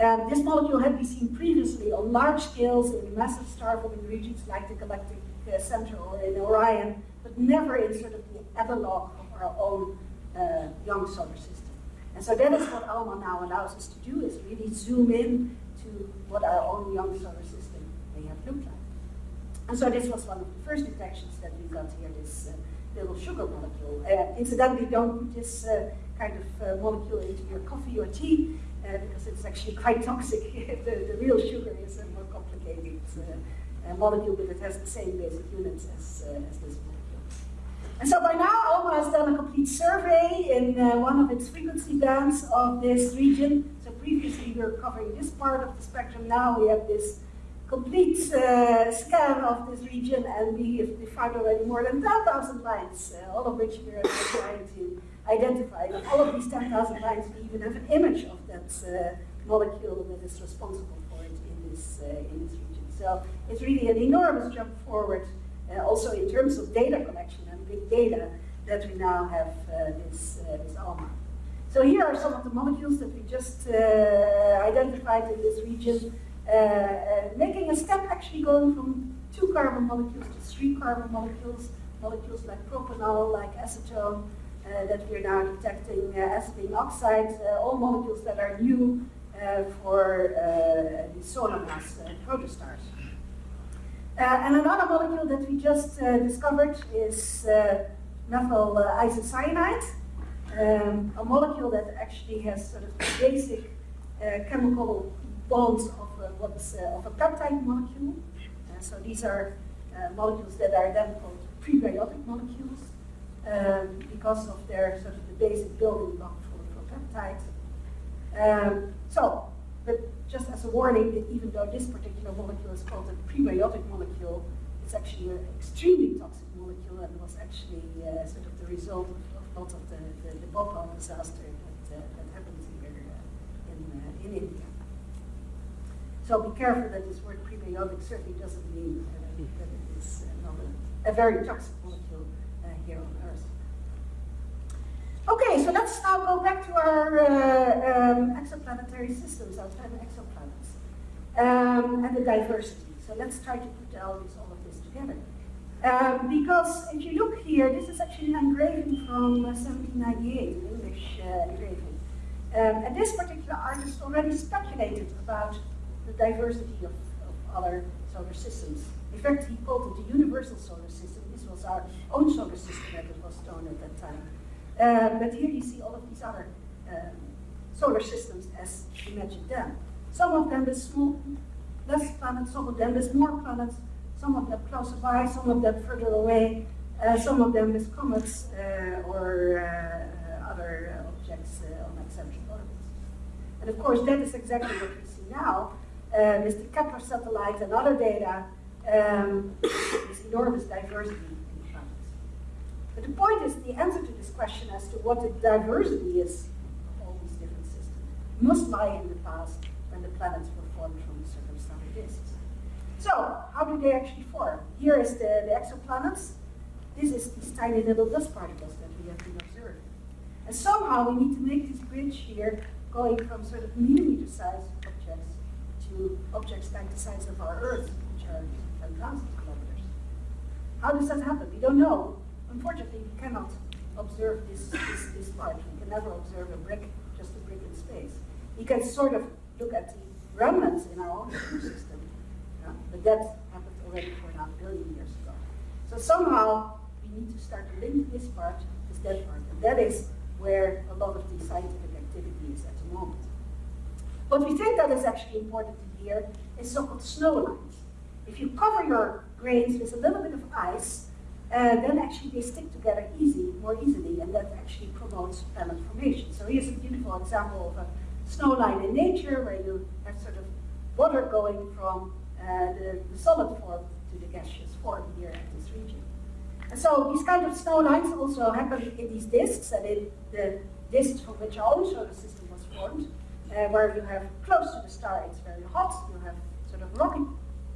Um, this molecule had been seen previously on large scales in massive star-forming regions like the galactic uh, center or in Orion, but never in sort of the analog of our own uh, young solar system. And so that is what ALMA now allows us to do, is really zoom in to what our own young solar system may have looked like. And so this was one of the first detections that we got here, this uh, little sugar molecule. Uh, incidentally, don't put this uh, kind of uh, molecule into your coffee or tea, uh, because it's actually quite toxic. the, the, real sugar is a more complicated uh, molecule, but it has the same basic units as, as this. And so by now, ALMA has done a complete survey in uh, one of its frequency bands of this region. So previously we were covering this part of the spectrum. Now we have this complete uh, scan of this region, and we have found already more than 10,000 lines, uh, all of which we are trying to identify. And all of these 10,000 lines, we even have an image of that uh, molecule that is responsible for it in this, uh, in this region. So it's really an enormous jump forward, uh, also in terms of data collection and big data, that we now have uh, this, this ALMA. So here are some of the molecules that we just identified in this region. Uh, uh, making a step actually going from two carbon molecules to three carbon molecules, molecules like propanol, like acetone, uh, that we're now detecting acetylene oxides, all molecules that are new for the solar mass protostars. Uh, and another molecule that we just uh, discovered is uh, methyl isocyanate, um, a molecule that actually has sort of basic chemical bonds of what's, of a peptide molecule. So these are molecules that are then called prebiotic molecules um, because of their sort of the basic building block for, for peptides. Um, so, but just as a warning, that even though this particular molecule is called a prebiotic molecule, it's actually an extremely toxic molecule and was actually uh, sort of the result of, of lots of the, the, the Bhopal disaster that, uh, that happened here uh, in, in India. So be careful that this word prebiotic certainly doesn't mean uh, that it is uh, not a, a, very toxic molecule uh, here on. Okay, so let's now go back to our uh, um, exoplanetary systems, our 10 exoplanets, um, and the diversity. So let's try to put all, this, all of this together. Um, because if you look here, this is actually an engraving from uh, 1798, an English uh, engraving. Um, and this particular artist already speculated about the diversity of, of, other solar systems. In fact, he called it the universal solar system. This was our own solar system that was known at that time. Um, but here you see all of these other um, solar systems as imagined them. Some of them with small, less planets, some of them with more planets, some of them closer by, some of them further away, uh, some of them with comets uh, or uh, other objects uh, on eccentric orbits. And of course, that is exactly what we see now uh, with the Kepler satellites and other data, um, this enormous diversity. But the point is, the answer to this question as to what the diversity is of all these different systems must lie in the past when the planets were formed from the circumstellar disks. So, how do they actually form? Here is the, the exoplanets. This is these tiny little dust particles that we have been observing. And somehow we need to make this bridge here going from sort of millimeter-sized objects to objects like the size of our Earth, which are 10,000 kilometers. How does that happen? We don't know. Unfortunately, we cannot observe this, this, this large. We can never observe a brick, just a brick in space. We can sort of look at the remnants in our own system, yeah? but that happened already for now billion years ago. So somehow, we need to start to link this part, this dead part, and that is where a lot of the scientific activity is at the moment. What we think that is actually important to hear is so-called snow lines. If you cover your grains with a little bit of ice, uh, then actually they stick together easy, more easily, and that actually promotes planet formation. So here's a beautiful example of a snow line in nature where you have sort of water going from uh, the, the, solid form to the gaseous form here at this region. And so these kind of snow lines also happen in these disks, and in the disks from which our solar system was formed, uh, where you have close to the star, it's very hot, you have sort of rocky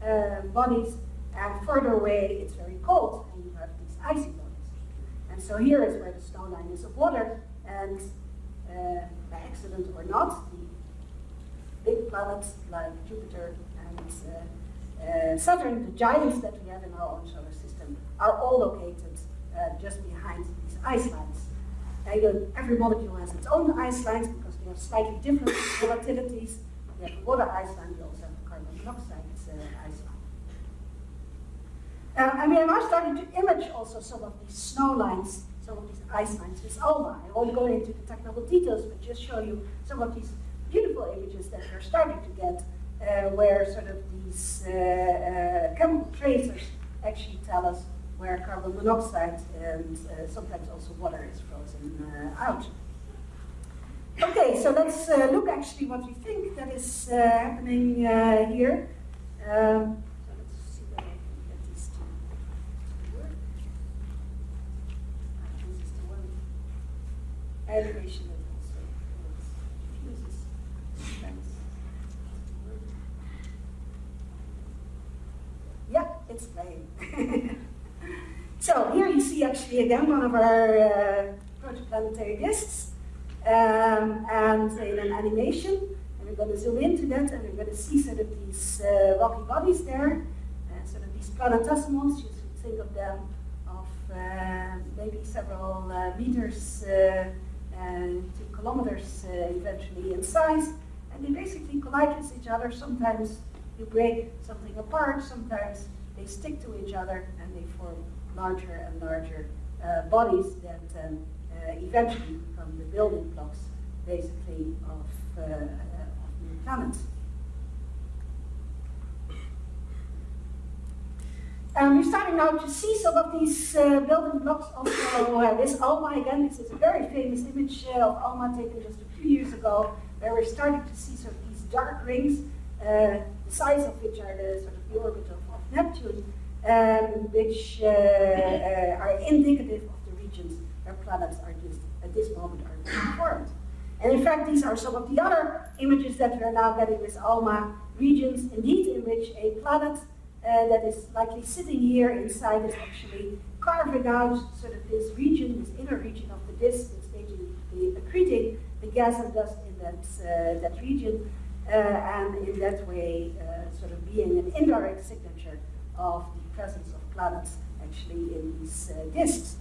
uh, bodies, and further away, it's very cold, and you have these icy bodies. And so here is where the snow line is of water, and uh, by accident or not, the big planets like Jupiter and uh, uh, Saturn, the giants that we have in our own solar system, are all located uh, just behind these ice lines. Every molecule has its own ice lines because they have slightly different volatilities. We have a water ice line, we also have carbon monoxide. Uh, I mean, I'm starting to image also some of these snow lines, some of these ice lines with ALMA. I won't go into the technical details, but just show you some of these beautiful images that we're starting to get, uh, where sort of these uh, uh, chemical tracers actually tell us where carbon monoxide and uh, sometimes also water is frozen uh, out. Okay, so let's look actually what we think that is happening here. Um, so let's see whether I can get these to work. Ah, this is the one animation that also confuses sometimes. Yeah, it's playing. So here you actually again one of our protoplanetary disks um, and in an animation. And we're going to zoom into that and we're going to see sort of these uh, rocky bodies there, uh, sort of these planetesimals. You should think of them of uh, maybe several meters to kilometers eventually in size. And they basically collide with each other. Sometimes you break something apart, sometimes they stick to each other and they form larger and larger uh, bodies that um, uh, eventually become the building blocks, basically, of, uh, of new planets. Um, we're starting now to see some of these uh, building blocks also. Uh, this ALMA, again, this is a very famous image uh, of ALMA taken just a few years ago, where we're starting to see sort of these dark rings, the size of which are the sort of the orbit of, of Neptune, um, which uh, uh, are indicative of the regions where planets are just at this moment are being formed. And in fact, these are some of the other images that we're now getting with ALMA, regions indeed in which a planet uh, that is likely sitting here inside is actually carving out sort of this region, this inner region of the disk, it's basically accreting the gas and dust in that, uh, that region, uh, and in that way uh, sort of being an indirect signature of the presence of planets actually in these uh, disks.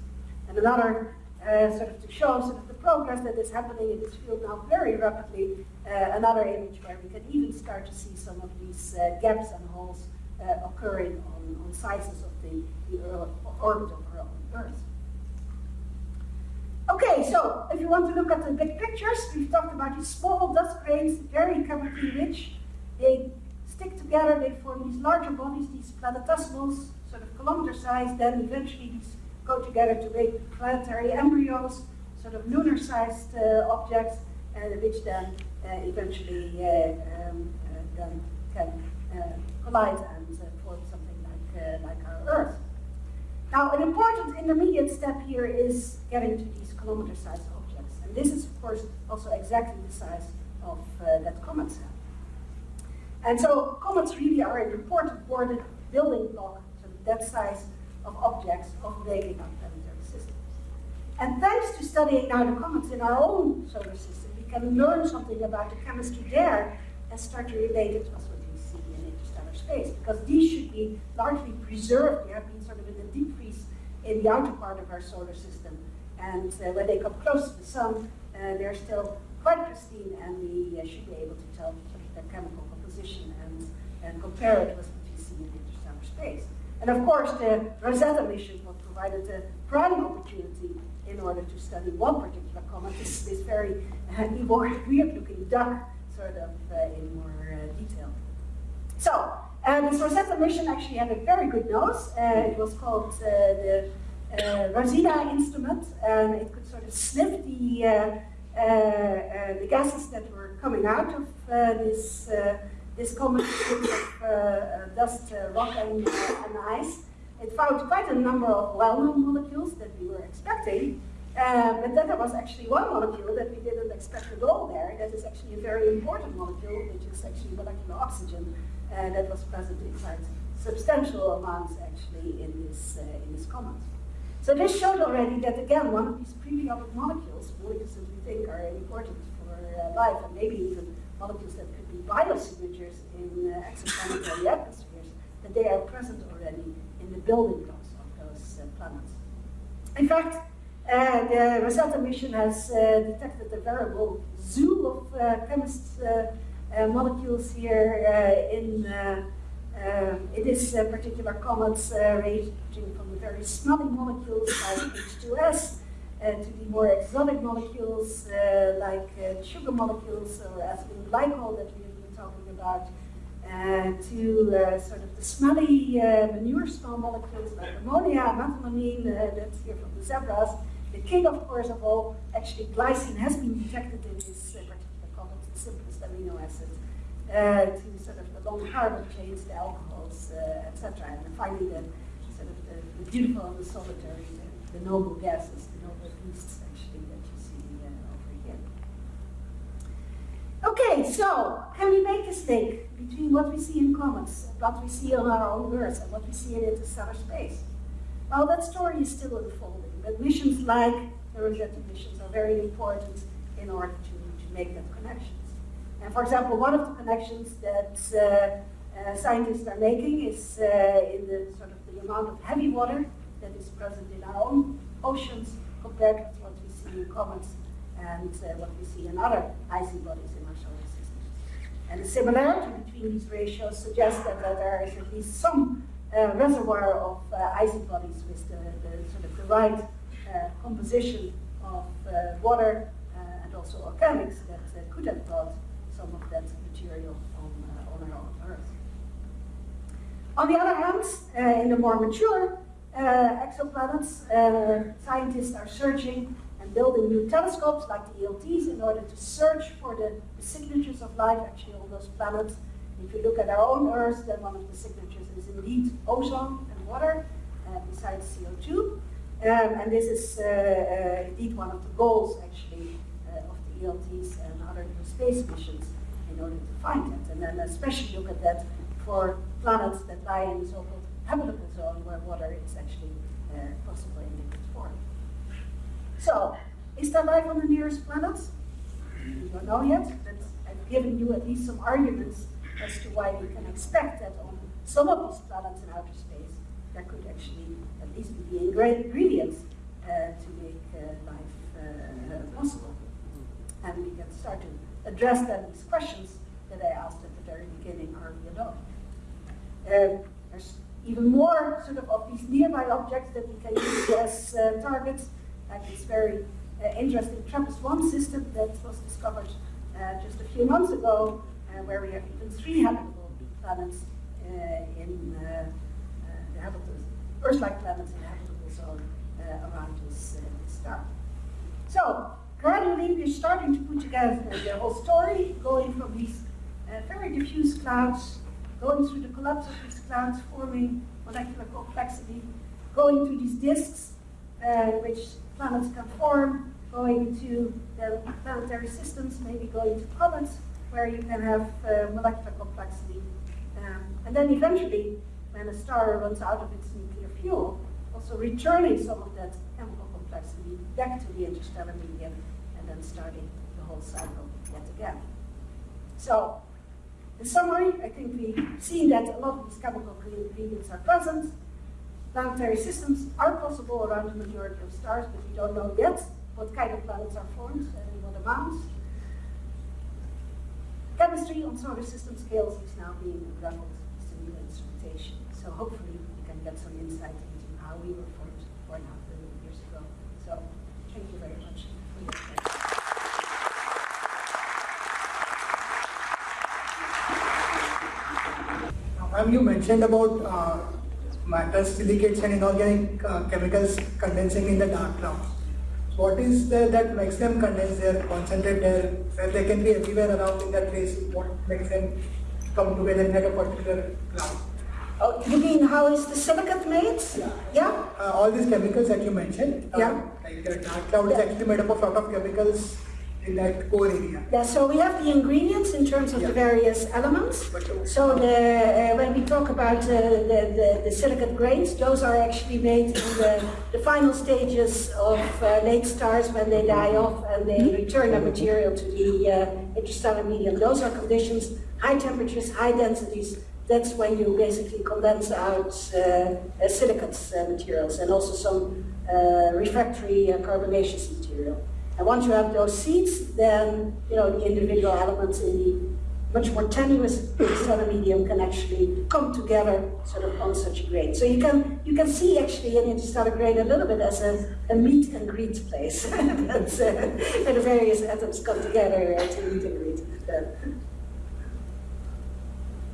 And another uh, sort of to show sort of the progress that is happening in this field now very rapidly. Uh, another image where we can even start to see some of these uh, gaps and holes uh, occurring on, on sizes of the, the orbit of our own Earth. Okay, so if you want to look at the big pictures, we've talked about these small dust grains, very chemically rich. They stick together, they form these larger bodies, these planetesimals, sort of kilometer size, then eventually these go together to make planetary embryos, sort of lunar-sized uh, objects, uh, which then uh, eventually uh, um, uh, then can collide and form something like, like our Earth. Now, an important intermediate step here is getting to these kilometer-sized objects. And this is, of course, also exactly the size of that comet cell. And so comets really are an important building block, so that size of objects of making up planetary systems. And thanks to studying now the comets in our own solar system, we can learn something about the chemistry there and start to relate it to what we see in interstellar space. Because these should be largely preserved. They have been sort of in the deep freeze in the outer part of our solar system. And uh, when they come close to the sun, uh, they're still quite pristine, and we uh, should be able to tell their chemical composition and, and compare it with what we see in interstellar space. And of course, the Rosetta mission provided a prime opportunity in order to study one particular comet, this, this very uh, weird-looking duck, sort of uh, in more uh, detail. So, uh, this Rosetta mission actually had a very good nose. Uh, it was called uh, the ROSINA instrument, and it could sort of sniff the, the gases that were coming out of this this combination of uh, uh, dust, uh, rock, and, and, ice. It found quite a number of well-known molecules that we were expecting, but then there was actually one molecule that we didn't expect at all there. That is actually a very important molecule, which is actually molecular oxygen, that was present inside substantial amounts actually in this, in this comet. So this showed already that, again, one of these periodic molecules, molecules that we think are important for uh, life, and maybe even molecules that could be biosignatures in uh, exoplanetary atmospheres, that they are present already in the building blocks of those uh, planets. In fact, uh, the Rosetta mission has uh, detected a veritable zoo of uh, chemists uh, molecules here in, in this particular comet, ranging from the very smelly molecules like H2S uh, Uh, to the more exotic molecules uh, like uh, sugar molecules or ethylene glycol that we have been talking about, uh, to uh, sort of the smelly manure smell molecules like ammonia, methylamine, that's here from the zebras. The king, of course, of all, actually glycine has been detected in this particular the simplest amino acid, to sort of the long carbon chains, the alcohols, etc. And finally, the sort of the, the beautiful and the solitary, the, the noble gases, actually that you see over here. Okay, so can we make a link between what we see in comets, what we see on our own Earth, and what we see in interstellar space? Well, that story is still unfolding, but missions like the Rosetta missions are very important in order to, to make that connections. And for example, one of the connections that uh, uh, scientists are making is uh, in the sort of the amount of heavy water that is present in our own oceans compared with what we see in comets and uh, what we see in other icy bodies in our solar system. And the similarity between these ratios suggests that, that there is at least some uh, reservoir of uh, icy bodies with the, the, sort of the right uh, composition of uh, water uh, and also organics that could have brought some of that material on, on our own Earth. On the other hand, in the more mature exoplanets, uh, scientists are searching and building new telescopes like the ELTs in order to search for the, the signatures of life actually on those planets. If you look at our own Earth, then one of the signatures is indeed ozone and water, uh, besides CO2. Um, and this is uh, uh, indeed one of the goals actually uh, of the ELTs and other new space missions in in order to find it. And then especially look at that for planets that lie in the so-called habitable zone where water is actually uh, possible in liquid form. So, is there life on the nearest planets? We don't know yet, but I've given you at least some arguments as to why we can expect that on some of these planets in outer space, there could actually at least be the ingredients uh, to make uh, life uh, possible. And we can start to address then these questions that I asked at the very beginning earlier on. Um, there's even more sort of of these nearby objects that we can use as uh, targets, like this very uh, interesting TRAPPIST-1 system that was discovered uh, just a few months ago, uh, where we have even three habitable planets uh, in uh, the habitable, Earth-like planets in the habitable zone around this, this star. So, gradually we're starting to put together the whole story, going from these very diffuse clouds going through the collapse of these clouds, forming molecular complexity, going to these disks, uh, which planets can form, going to the planetary systems, maybe going to comets, where you can have uh, molecular complexity. Um, and then eventually, when a star runs out of its nuclear fuel, also returning some of that chemical complexity back to the interstellar medium, and then starting the whole cycle yet again. So in summary, I think we've seen that a lot of these chemical ingredients are present. Planetary systems are possible around the majority of stars, but we don't know yet what kind of planets are formed and in what amounts. Chemistry on solar system scales is now being unraveled with new instrumentation. So hopefully we can get some insight into how we were formed four and a half billion years ago. So thank you very much for your attention. Ma'am, you mentioned about uh, matter, silicates and inorganic uh, chemicals condensing in the dark clouds. What is the, that makes them condense there, concentrate there, where they can be everywhere around in that place? What makes them come together in a particular cloud? Oh, you mean how is the silicate made? Yeah. Yeah? Uh, all these chemicals that you mentioned, uh, yeah. like the dark cloud yeah. is actually made up of a lot of chemicals in that core area. Yeah, so we have the ingredients in terms of yeah. the various elements. So the, uh, when we talk about uh, the, the, the, silicate grains, those are actually made in the, the final stages of uh, late stars when they die off and they mm-hmm. return their material to the uh, interstellar medium. Those are conditions, high temperatures, high densities, that's when you basically condense out uh, uh silicate uh, materials and also some uh, refractory carbonaceous material. And once you have those seeds, then you know the individual elements in the much more tenuous stellar medium can actually come together sort of on such a grain. So you can you can see actually an interstellar grain a little bit as a, a meet and greet place. That's uh, where the various atoms come together to meet and greet.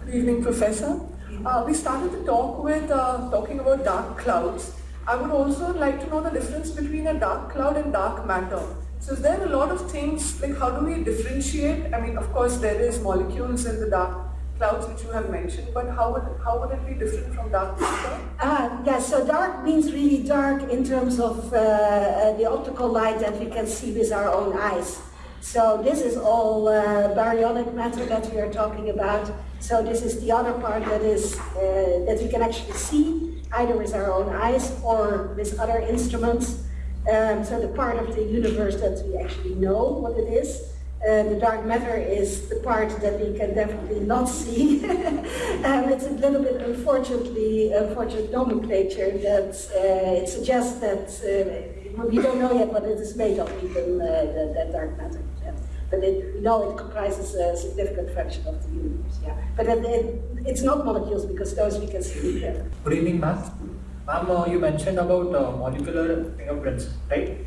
Good evening, Professor. Uh, we started the talk with uh, talking about dark clouds. I would also like to know the difference between a dark cloud and dark matter. So is there a lot of things, like how do we differentiate? I mean, of course, there is molecules in the dark clouds which you have mentioned, but how would, how would it be different from dark matter? Uh, yeah, so dark means really dark in terms of uh, uh, the optical light that we can see with our own eyes. So this is all uh, baryonic matter that we are talking about. So this is the other part that is uh, that we can actually see either with our own eyes or with other instruments. Um, so the part of the universe that we actually know what it is. Uh, the dark matter is the part that we can definitely not see. um, it's a little bit unfortunately unfortunate nomenclature that uh, it suggests that uh, we don't know yet what it is made of, even uh, the, the, dark matter. Yeah. But it, we know it comprises a significant fraction of the universe. Yeah. But it, it, it's not molecules because those we can see. Yeah. Good evening, ma'am. Ma'am, uh, you mentioned about uh, molecular fingerprints, right?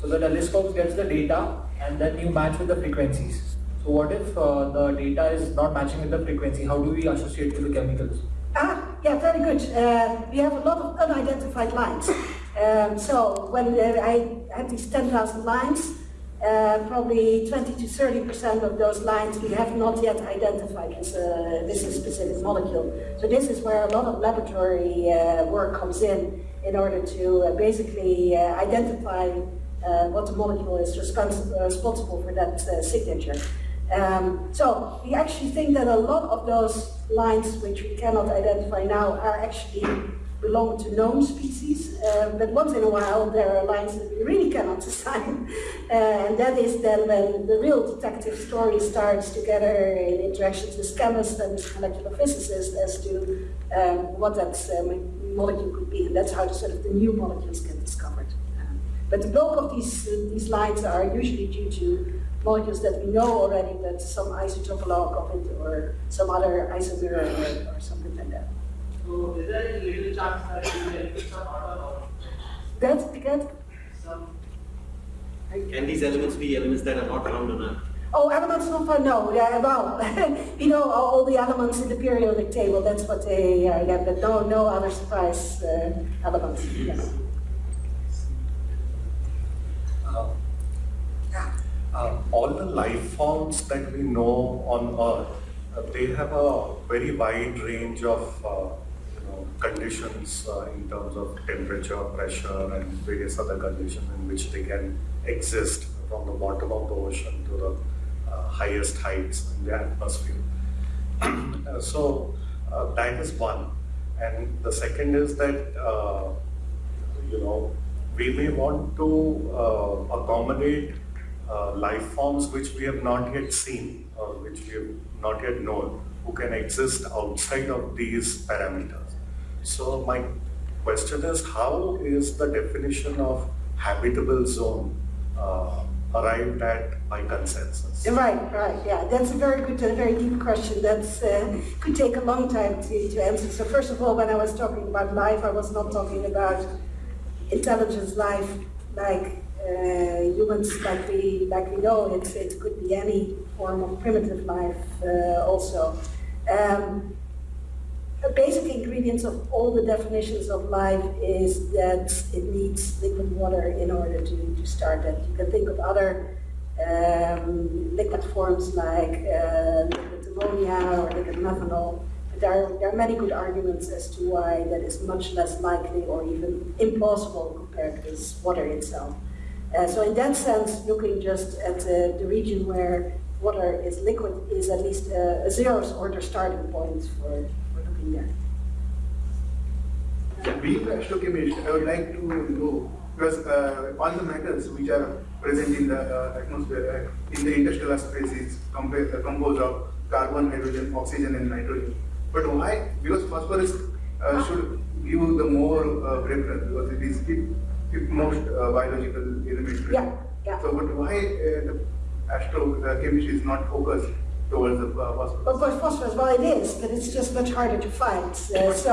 So the telescope gets the data and then you match with the frequencies. So what if uh, the data is not matching with the frequency? How do we associate with the chemicals? Ah, yeah, very good. Uh, we have a lot of unidentified lines. Um, so when uh, I had these 10,000 lines, uh, probably 20 to 30 percent of those lines we have not yet identified as a, this is specific molecule. So this is where a lot of laboratory uh, work comes in, in order to uh, basically uh, identify uh, what the molecule is respons responsible for that uh, signature. Um, so we actually think that a lot of those lines which we cannot identify now are actually belong to known species, uh, but once in a while there are lines that we really cannot assign, uh, and that is then when the real detective story starts together in interactions with chemists and with molecular physicists as to um, what that um, molecule could be, and that's how the sort of the new molecules get discovered. Um, but the bulk of these uh, these lines are usually due to molecules that we know already, but some isotopologue of it or some other isomer or, or something like that. So is there any little chance that you will benefit some out of That's good. some Can these elements be elements that are not around on Earth? Oh, elements not found, no, yeah, well, you know, all all the elements in the periodic table, that's what they are, yeah, but no, no other surprise uh, elements, yes. Uh, uh, all the life forms that we know on Earth, uh, they have a very wide range of uh, you know, conditions uh, in terms of temperature, pressure, and various other conditions in which they can exist from the bottom of the ocean to the uh, highest heights in the atmosphere. So uh, that is one. And the second is that, uh, you know, we may want to uh, accommodate life forms which we have not yet seen or which we have not yet known who can exist outside of these parameters. So my question is how is the definition of habitable zone uh, arrived at by consensus? Right, right, yeah, that's a very good, a very deep question. That uh, could take a long time to, to answer. So first of all, when I was talking about life, I was not talking about intelligence life like uh, humans, like we like we know it. It could be any form of primitive life uh, also. Um, a basic ingredients of all the definitions of life is that it needs liquid water in order to, to start that. You can think of other um, liquid forms like uh, liquid ammonia or liquid methanol. But There are, there are many good arguments as to why that is much less likely or even impossible compared with water itself. Uh, so in that sense, looking just at uh, the region where water is liquid is at least a, a zeroth order starting point for, there. Being an astrochemist, I would like to know, because uh, all the metals which are present in the uh, atmosphere, uh, in the interstellar space is uh, composed of carbon, hydrogen, oxygen and nitrogen. But why? Because phosphorus uh, should give the more uh, preference because it is the most uh, biological element. Yeah, yeah. So, but why uh, the astrochemistry is not focused towards the uh, phosphorus? Of course, phosphorus, well, it is, but it's just much harder to find. Uh, so,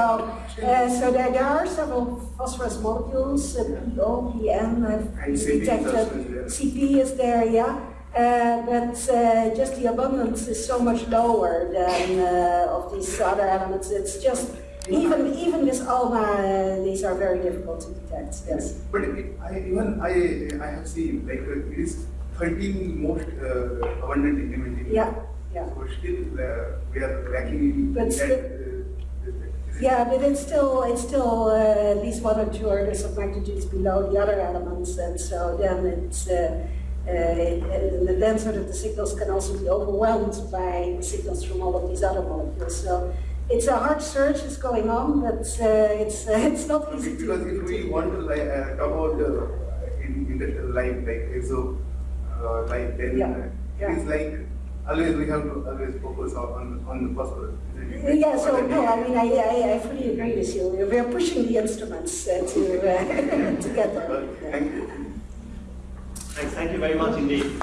uh, so there, there are several phosphorus molecules, uh, PO, PN, I've CP is detected. CP is there, yeah. Uh, but uh, just the abundance is so much lower than uh, of these other elements. It's just, even, even with ALMA, uh, these are very difficult to detect, yes. But I, even I, I have seen like uh, it is 13 most uh, abundant element in Yeah, yeah. So still uh, we are lacking in But still- uh, Yeah, but it's still, it's still uh, at least one or two orders of magnitudes below the other elements, and so then it's, uh, uh, it, and then sort of the signals can also be overwhelmed by signals from all of these other molecules. So it's a hard search is going on, but uh, it's, uh, it's not easy to. Because if we want to like, uh, talk about uh, in industrial life like exo uh, life, then Yeah, uh, yeah. it is like always we have to always focus on on the phosphorus. Yeah, so no, I mean, I, I, I fully agree with you. We are pushing the instruments uh, to, uh, to get there. Thank you. Thanks, thank you very much indeed.